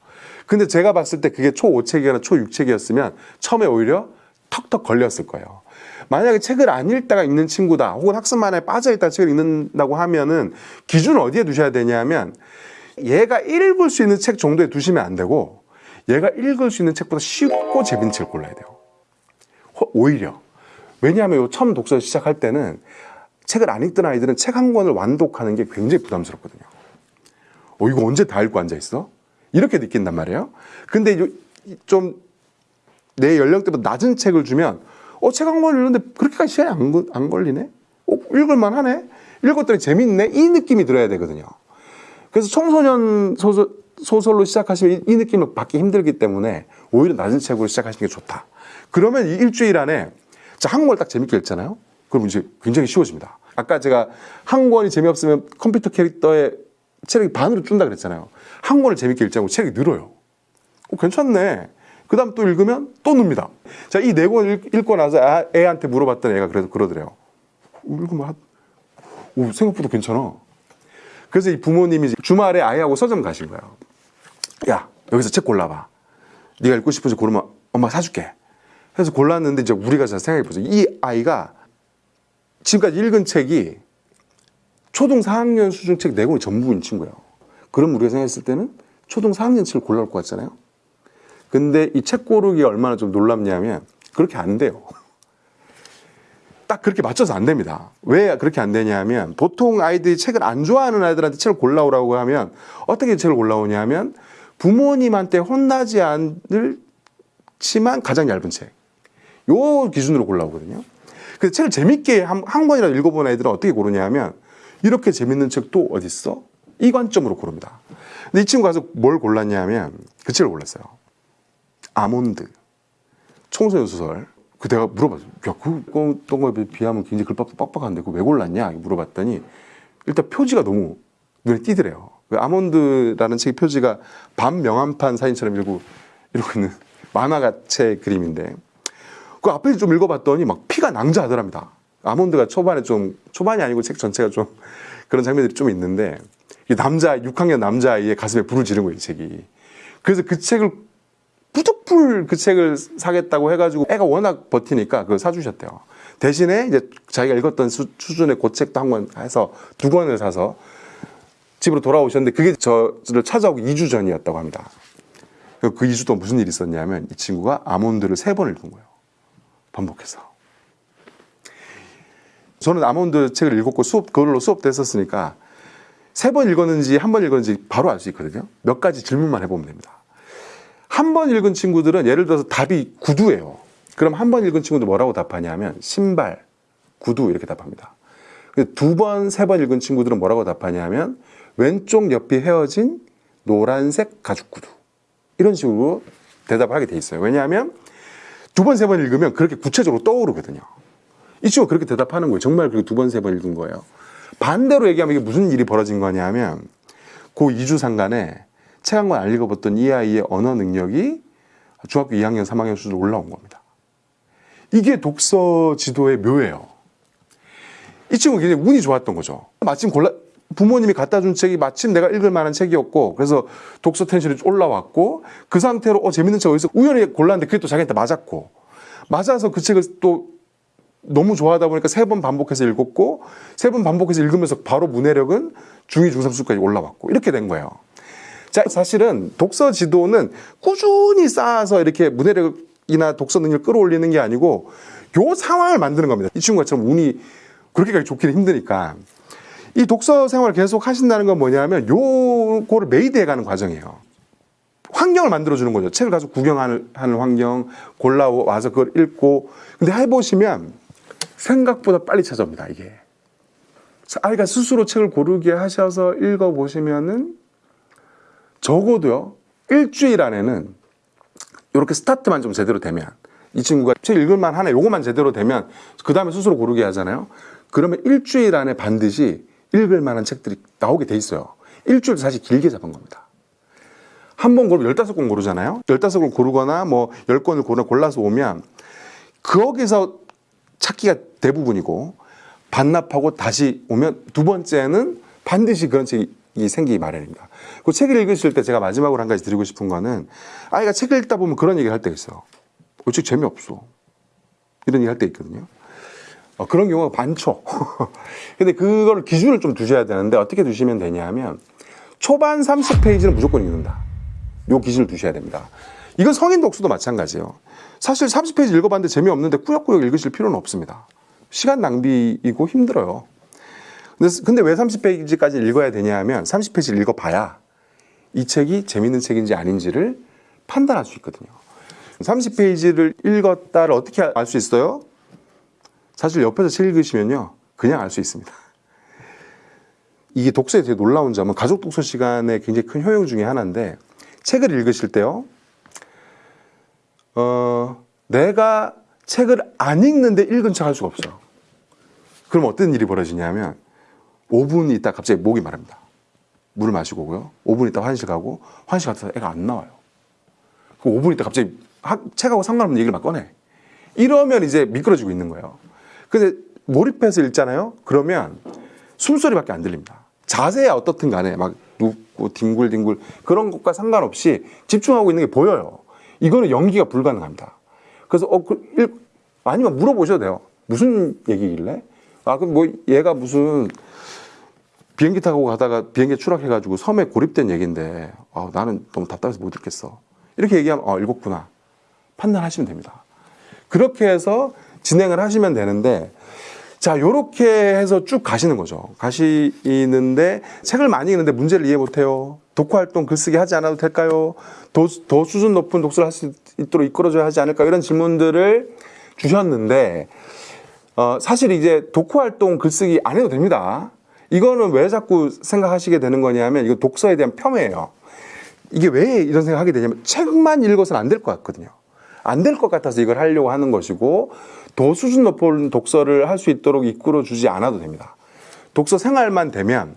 근데 제가 봤을 때 그게 초 5책이나 초 6책이었으면 처음에 오히려 턱턱 걸렸을 거예요. 만약에 책을 안 읽다가 읽는 친구다, 혹은 학습만에 빠져 있다 책을 읽는다고 하면은 기준을 어디에 두셔야 되냐면 얘가 읽을 수 있는 책 정도에 두시면 안 되고 얘가 읽을 수 있는 책보다 쉽고 재밌는 책을 골라야 돼요. 호- 오히려. 왜냐하면 요 처음 독서 시작할 때는 책을 안 읽던 아이들은 책 한 권을 완독하는 게 굉장히 부담스럽거든요. 어, 이거 언제 다 읽고 앉아있어? 이렇게 느낀단 말이에요. 근데 좀 내 연령대보다 낮은 책을 주면 어, 책 한 권 읽는데 그렇게까지 시간이 안, 걸- 안 걸리네? 어, 읽을만 하네? 읽었더니 재밌네? 이 느낌이 들어야 되거든요. 그래서 청소년 소설, 소설로 시작하시면 이, 이 느낌을 받기 힘들기 때문에 오히려 낮은 책으로 시작하시는 게 좋다. 그러면 이 일주일 안에 자, 한 권을 딱 재밌게 읽잖아요? 그럼 이제 굉장히 쉬워집니다. 아까 제가 한 권이 재미없으면 컴퓨터 캐릭터의 체력이 반으로 준다 그랬잖아요. 한 권을 재밌게 읽자고 체력이 늘어요. 어, 괜찮네. 그 다음 또 읽으면 또 늡니다. 자, 이 네 권 읽고 나서 아- 애한테 물어봤더니 애가 그래도 그러더래요. 어, 읽으면 한, 오, 생각보다 괜찮아. 그래서 이 부모님이 주말에 아이하고 서점 가신 거예요. 야, 여기서 책 골라봐. 네가 읽고 싶은지 고르면 엄마 사줄게. 그래서 골랐는데 이제 우리가 잘 생각해 보세요. 이 아이가 지금까지 읽은 책이 초등 4학년 수준 책 4권이 전부인 친구예요. 그럼 우리가 생각했을 때는 초등 4학년 책을 골라올 것 같잖아요. 근데 이 책 고르기 얼마나 좀 놀랍냐면 그렇게 안 돼요. 딱 그렇게 맞춰서 안 됩니다. 왜 그렇게 안 되냐면 보통 아이들이 책을 안 좋아하는 아이들한테 책을 골라오라고 하면 어떻게 책을 골라오냐면 부모님한테 혼나지 않을지만 가장 얇은 책. 요 기준으로 골라오거든요. 그 책을 재밌게 한, 한 권이라도 읽어본 애들은 어떻게 고르냐면 이렇게 재밌는 책도 어디 있어? 이 관점으로 고릅니다. 근데 이 친구가 가서 뭘 골랐냐면 그 책을 골랐어요. 아몬드. 청소년 소설. 그 내가 물어봤어. 야, 그 어떤 거에 비하면 굉장히 글밥도 빡빡한데 그거 왜 골랐냐? 물어봤더니 일단 표지가 너무 눈에 띄더래요. 그 아몬드라는 책의 표지가 밤 명함판 사진처럼 이러고 이러고 있는 만화가책 그림인데 그 앞에 좀 읽어봤더니 막 피가 낭자하더랍니다. 아몬드가 초반에 좀 초반이 아니고 책 전체가 좀 그런 장면들이 좀 있는데 이 남자 6학년 남자아이의 가슴에 불을 지른 거예요 이 책이. 그래서 그 책을 무조건 그 책을 사겠다고 해가지고 애가 워낙 버티니까 그걸 사주셨대요. 대신에 이제 자기가 읽었던 수, 수준의 그 책도 한 권 해서 두 권을 사서 집으로 돌아오셨는데 그게 저를 찾아오고 2주 전이었다고 합니다. 그 2주 동안 무슨 일이 있었냐면 이 친구가 아몬드를 세 번 읽은 거예요. 반복해서. 저는 아몬드 책을 읽었고 수업 그걸로 수업도 했었으니까 세 번 읽었는지 한 번 읽었는지 바로 알 수 있거든요. 몇 가지 질문만 해보면 됩니다. 한 번 읽은 친구들은 예를 들어서 답이 구두예요. 그럼 한 번 읽은 친구들 뭐라고 답하냐면 신발, 구두 이렇게 답합니다. 두 번, 세 번 읽은 친구들은 뭐라고 답하냐면 왼쪽 옆이 헤어진 노란색 가죽 구두. 이런 식으로 대답을 하게 돼 있어요. 왜냐하면 두 번, 세 번 읽으면 그렇게 구체적으로 떠오르거든요. 이 친구가 그렇게 대답하는 거예요. 정말 그렇게 두 번, 세 번 읽은 거예요. 반대로 얘기하면 이게 무슨 일이 벌어진 거냐면 그 2주 상간에 책한 권 안 읽어봤던 이 아이의 언어 능력이 중학교 2학년, 3학년 수준으로 올라온 겁니다. 이게 독서 지도의 묘예요. 이 친구 굉장히 운이 좋았던 거죠. 마침 골라 부모님이 갖다 준 책이 마침 내가 읽을 만한 책이었고 그래서 독서 텐션이 올라왔고 그 상태로 어 재밌는 책 어디서 우연히 골랐는데 그게 또 자기한테 맞았고 맞아서 그 책을 또 너무 좋아하다 보니까 세 번 반복해서 읽었고 세 번 반복해서 읽으면서 바로 문해력은 중2 중3수까지 올라왔고 이렇게 된 거예요. 자, 사실은 독서 지도는 꾸준히 쌓아서 이렇게 문해력이나 독서 능력을 끌어올리는 게 아니고 요 상황을 만드는 겁니다. 이 친구가처럼 운이 그렇게까지 좋기는 힘드니까 이 독서 생활을 계속 하신다는 건 뭐냐면 요거를 메이드해 가는 과정이에요. 환경을 만들어주는 거죠. 책을 가서 구경하는 하는 환경, 골라와서 그걸 읽고. 근데 해보시면 생각보다 빨리 찾아옵니다, 이게. 아이가 스스로 책을 고르게 하셔서 읽어보시면은 적어도요, 일주일 안에는 이렇게 스타트만 좀 제대로 되면 이 친구가 책 읽을만 하네, 요거만 제대로 되면 그 다음에 스스로 고르게 하잖아요. 그러면 일주일 안에 반드시 읽을 만한 책들이 나오게 돼 있어요. 일주일 사실 길게 잡은 겁니다. 한 번 고르면 열다섯 권 고르잖아요. 열다섯 권 고르거나 뭐열 권을 고르 골라서 오면 거기서 찾기가 대부분이고 반납하고 다시 오면 두 번째는 반드시 그런 책이 생기기 마련입니다. 그 책을 읽으실 때 제가 마지막으로 한 가지 드리고 싶은 거는 아이가 책을 읽다 보면 그런 얘기를 할 때가 있어요. 어, 책 재미없어. 이런 얘기 할 때 있거든요. 어, 그런 경우가 많죠. 근데 그걸 기준을 좀 두셔야 되는데 어떻게 두시면 되냐면 초반 30페이지는 무조건 읽는다. 요 기준을 두셔야 됩니다. 이건 성인 독서도 마찬가지예요. 사실 30페이지 읽어봤는데 재미없는데 꾸역꾸역 읽으실 필요는 없습니다. 시간 낭비이고 힘들어요. 근데, 왜 30페이지까지 읽어야 되냐 하면 30페이지를 읽어봐야 이 책이 재밌는 책인지 아닌지를 판단할 수 있거든요. 30페이지를 읽었다를 어떻게 알 수 있어요? 사실 옆에서 책 읽으시면요. 그냥 알 수 있습니다. 이게 독서에 되게 놀라운 점은 가족 독서 시간에 굉장히 큰 효용 중에 하나인데 책을 읽으실 때요. 어, 내가 책을 안 읽는데 읽은 척 할 수가 없어요. 그럼 어떤 일이 벌어지냐면 5분 있다 갑자기 목이 마릅니다. 물을 마시고 오고요. 5분 있다 화장실 가고 화장실 갔다 애가 안 나와요. 그 5분 있다 갑자기 책하고 상관없는 얘기를 막 꺼내. 이러면 이제 미끄러지고 있는 거예요. 근데 몰입해서 읽잖아요. 그러면 숨소리밖에 안 들립니다. 자세야 어떻든 간에 막 눕고 뒹굴뒹굴 그런 것과 상관없이 집중하고 있는 게 보여요. 이거는 연기가 불가능합니다. 그래서 어, 그, 일, 아니면 물어보셔도 돼요. 무슨 얘기길래? 아, 그럼 뭐 얘가 무슨 비행기 타고 가다가 비행기 추락해가지고 섬에 고립된 얘기인데 아, 나는 너무 답답해서 못 읽겠어. 이렇게 얘기하면 어, 읽었구나. 판단하시면 됩니다. 그렇게 해서 진행을 하시면 되는데 자, 요렇게 해서 쭉 가시는 거죠. 가시는데 책을 많이 읽는데 문제를 이해 못해요. 독후 활동 글쓰기 하지 않아도 될까요? 더, 더 수준 높은 독서를 할 수 있도록 이끌어줘야 하지 않을까? 이런 질문들을 주셨는데 어, 사실 이제 독후 활동 글쓰기 안 해도 됩니다. 이거는 왜 자꾸 생각하시게 되는 거냐면 이거 독서에 대한 폄훼예요. 이게 왜 이런 생각하게 되냐면 책만 읽어서는 안 될 것 같거든요. 안 될 것 같아서 이걸 하려고 하는 것이고 더 수준 높은 독서를 할 수 있도록 이끌어 주지 않아도 됩니다. 독서 생활만 되면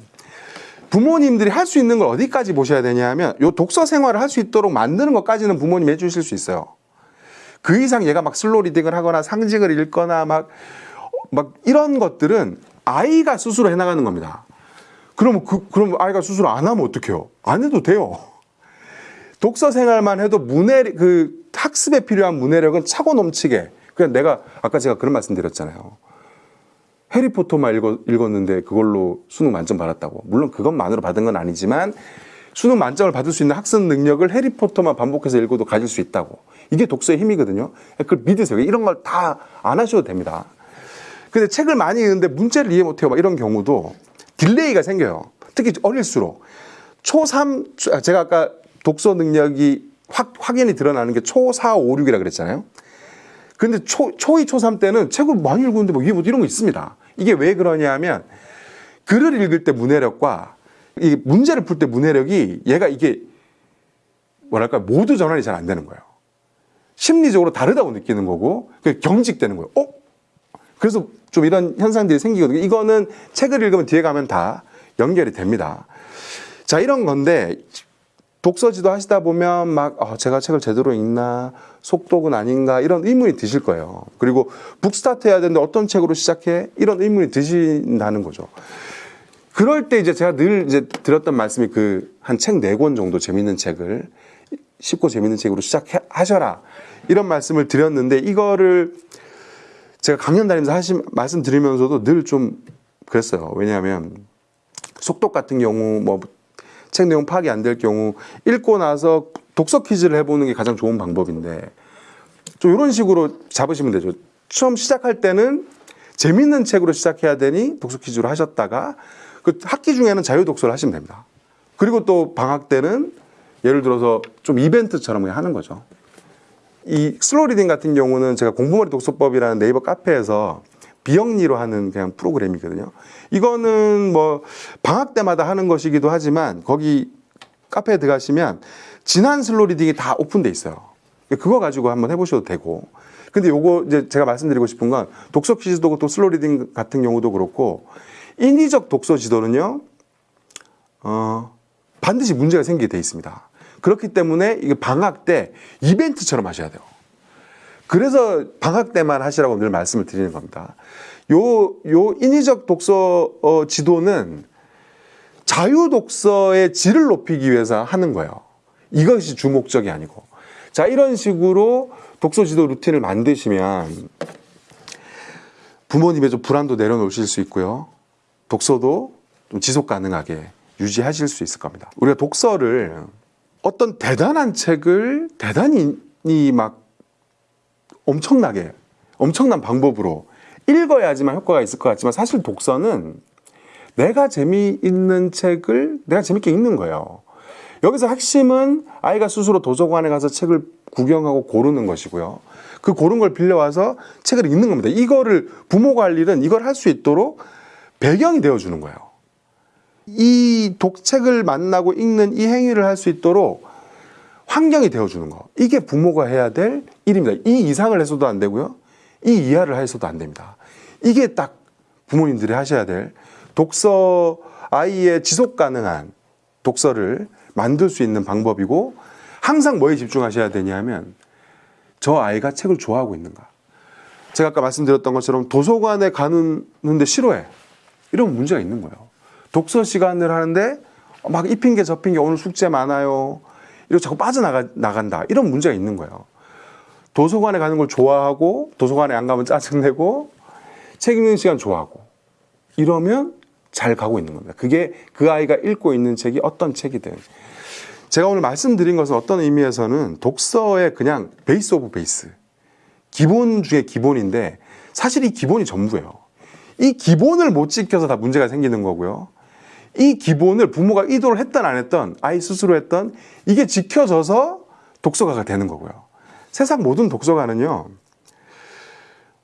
부모님들이 할 수 있는 걸 어디까지 보셔야 되냐면 요 독서 생활을 할 수 있도록 만드는 것까지는 부모님 해주실 수 있어요. 그 이상 얘가 막 슬로 리딩을 하거나 상징을 읽거나 막, 막 이런 것들은 아이가 스스로 해나가는 겁니다. 그러면 그, 그럼 아이가 스스로 안 하면 어떡해요? 안 해도 돼요. 독서 생활만 해도 문해, 그 학습에 필요한 문해력은 차고 넘치게. 그냥 내가, 아까 제가 그런 말씀 드렸잖아요. 해리포터만 읽었, 읽었는데 그걸로 수능 만점 받았다고. 물론 그것만으로 받은 건 아니지만 수능 만점을 받을 수 있는 학습 능력을 해리포터만 반복해서 읽어도 가질 수 있다고. 이게 독서의 힘이거든요. 그걸 믿으세요. 이런 걸 다 안 하셔도 됩니다. 근데 책을 많이 읽는데 문제를 이해 못해요. 막 이런 경우도 delay가 생겨요. 특히 어릴수록. 초3, 제가 아까 독서 능력이 확, 확연히 드러나는 게 초4, 5, 6이라 그랬잖아요. 근데 초, 초2, 초3 때는 책을 많이 읽었는데 뭐 이게 뭐 이런 거 있습니다. 이게 왜 그러냐 하면 글을 읽을 때 문해력과 이 문제를 풀 때 문해력이 얘가 이게 뭐랄까 모두 전환이 잘 안 되는 거예요. 심리적으로 다르다고 느끼는 거고 그 경직되는 거예요. 어? 그래서 좀 이런 현상들이 생기거든요. 이거는 책을 읽으면 뒤에 가면 다 연결이 됩니다. 자, 이런 건데 독서 지도 하시다 보면 막 어, 제가 책을 제대로 읽나 속독은 아닌가 이런 의문이 드실 거예요. 그리고 북스타트 해야 되는데 어떤 책으로 시작해 이런 의문이 드신다는 거죠. 그럴 때 이제 제가 늘 이제 드렸던 말씀이 그 한 책 네 권 정도 재밌는 책을 쉽고 재밌는 책으로 시작하셔라 이런 말씀을 드렸는데 이거를 제가 강연 다니면서 하신 말씀 드리면서도 늘 좀 그랬어요. 왜냐하면 속독 같은 경우 뭐 책 내용 파악이 안 될 경우 읽고 나서 독서 퀴즈를 해보는 게 가장 좋은 방법인데 좀 이런 식으로 잡으시면 되죠. 처음 시작할 때는 재밌는 책으로 시작해야 되니 독서 퀴즈로 하셨다가 그 학기 중에는 자유 독서를 하시면 됩니다. 그리고 또 방학 때는 예를 들어서 좀 이벤트처럼 하는 거죠. 이 slow reading 같은 경우는 제가 공부머리 독서법이라는 네이버 카페에서 비영리로 하는 그냥 프로그램이거든요. 이거는 뭐 방학 때마다 하는 것이기도 하지만 거기 카페에 들어가시면 지난 slow reading이 다 오픈돼 있어요. 그거 가지고 한번 해보셔도 되고. 근데 요거 이제 제가 말씀드리고 싶은 건 독서 퀴즈도 또 slow reading 같은 경우도 그렇고 인위적 독서 지도는요, 어, 반드시 문제가 생기게 돼 있습니다. 그렇기 때문에 이게 방학 때 이벤트처럼 하셔야 돼요. 그래서 방학 때만 하시라고 늘 말씀을 드리는 겁니다. 요, 요 인위적 독서 어, 지도는 자유 독서의 질을 높이기 위해서 하는 거예요. 이것이 주목적이 아니고. 자, 이런 식으로 독서 지도 루틴을 만드시면 부모님의 좀 불안도 내려놓으실 수 있고요. 독서도 좀 지속 가능하게 유지하실 수 있을 겁니다. 우리가 독서를 어떤 대단한 책을 대단히 막 엄청나게 엄청난 방법으로 읽어야지만 효과가 있을 것 같지만 사실 독서는 내가 재미있는 책을 내가 재밌게 읽는 거예요. 여기서 핵심은 아이가 스스로 도서관에 가서 책을 구경하고 고르는 것이고요. 그 고른 걸 빌려와서 책을 읽는 겁니다. 이거를 부모가 할 일은 이걸 할 수 있도록 배경이 되어주는 거예요. 이 독책을 만나고 읽는 이 행위를 할 수 있도록 환경이 되어주는 거. 이게 부모가 해야 될 일입니다. 이 이상을 해서도 안 되고요. 이 이하를 해서도 안 됩니다. 이게 딱 부모님들이 하셔야 될 독서 아이의 지속 가능한 독서를 만들 수 있는 방법이고 항상 뭐에 집중하셔야 되냐면 저 아이가 책을 좋아하고 있는가. 제가 아까 말씀드렸던 것처럼 도서관에 가는데 싫어해. 이런 문제가 있는 거예요. 독서 시간을 하는데 막 이 핑계 저 핑계 오늘 숙제 많아요. 이러고 자꾸 빠져나가, 나간다. 이런 문제가 있는 거예요. 도서관에 가는 걸 좋아하고 도서관에 안 가면 짜증내고 책 읽는 시간 좋아하고 이러면 잘 가고 있는 겁니다. 그게 그 아이가 읽고 있는 책이 어떤 책이든 제가 오늘 말씀드린 것은 어떤 의미에서는 독서의 그냥 base of base 기본 중에 기본인데 사실 이 기본이 전부예요. 이 기본을 못 지켜서 다 문제가 생기는 거고요. 이 기본을 부모가 의도를 했던 안 했던 아이 스스로 했던 이게 지켜져서 독서가가 되는 거고요. 세상 모든 독서가는요.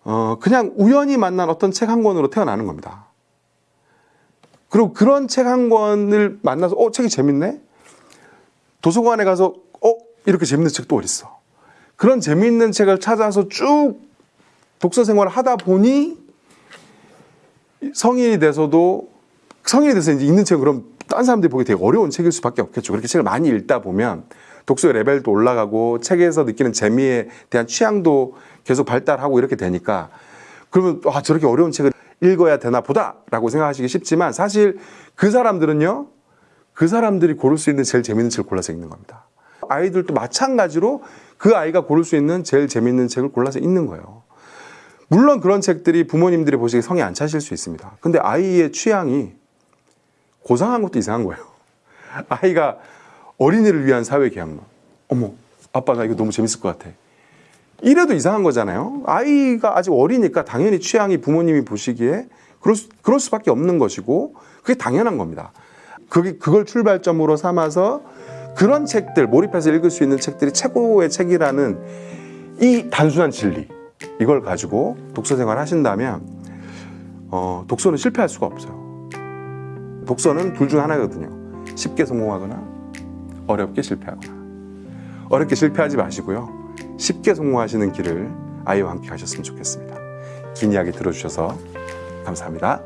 어, 그냥 우연히 만난 어떤 책 한 권으로 태어나는 겁니다. 그리고 그런 책 한 권을 만나서 어 책이 재밌네. 도서관에 가서 어 이렇게 재밌는 책 또 어딨어. 그런 재밌는 책을 찾아서 쭉 독서 생활을 하다 보니 성인이 돼서도 성인이 돼서 이제 읽는 책은 그럼 딴 사람들이 보기 되게 어려운 책일 수밖에 없겠죠. 그렇게 책을 많이 읽다 보면 독서의 레벨도 올라가고 책에서 느끼는 재미에 대한 취향도 계속 발달하고 이렇게 되니까 그러면 아 저렇게 어려운 책을 읽어야 되나 보다라고 생각하시기 쉽지만 사실 그 사람들은요 그 사람들이 고를 수 있는 제일 재밌는 책을 골라서 읽는 겁니다. 아이들도 마찬가지로 그 아이가 고를 수 있는 제일 재밌는 책을 골라서 읽는 거예요. 물론 그런 책들이 부모님들이 보시기에 성이 안 차실 수 있습니다. 근데 아이의 취향이 고상한 것도 이상한 거예요. 아이가 어린이를 위한 사회 계약론. 어머, 아빠 나 이거 너무 재밌을 것 같아. 이래도 이상한 거잖아요. 아이가 아직 어리니까 당연히 취향이 부모님이 보시기에 그럴, 수, 그럴 수밖에 없는 것이고 그게 당연한 겁니다. 그게 그걸 출발점으로 삼아서 그런 책들 몰입해서 읽을 수 있는 책들이 최고의 책이라는 이 단순한 진리 이걸 가지고 독서 생활 하신다면 어, 독서는 실패할 수가 없어요. 독서는 둘 중 하나거든요. 쉽게 성공하거나 어렵게 실패하거나. 어렵게 실패하지 마시고요. 쉽게 성공하시는 길을 아이와 함께 가셨으면 좋겠습니다. 긴 이야기 들어주셔서 감사합니다.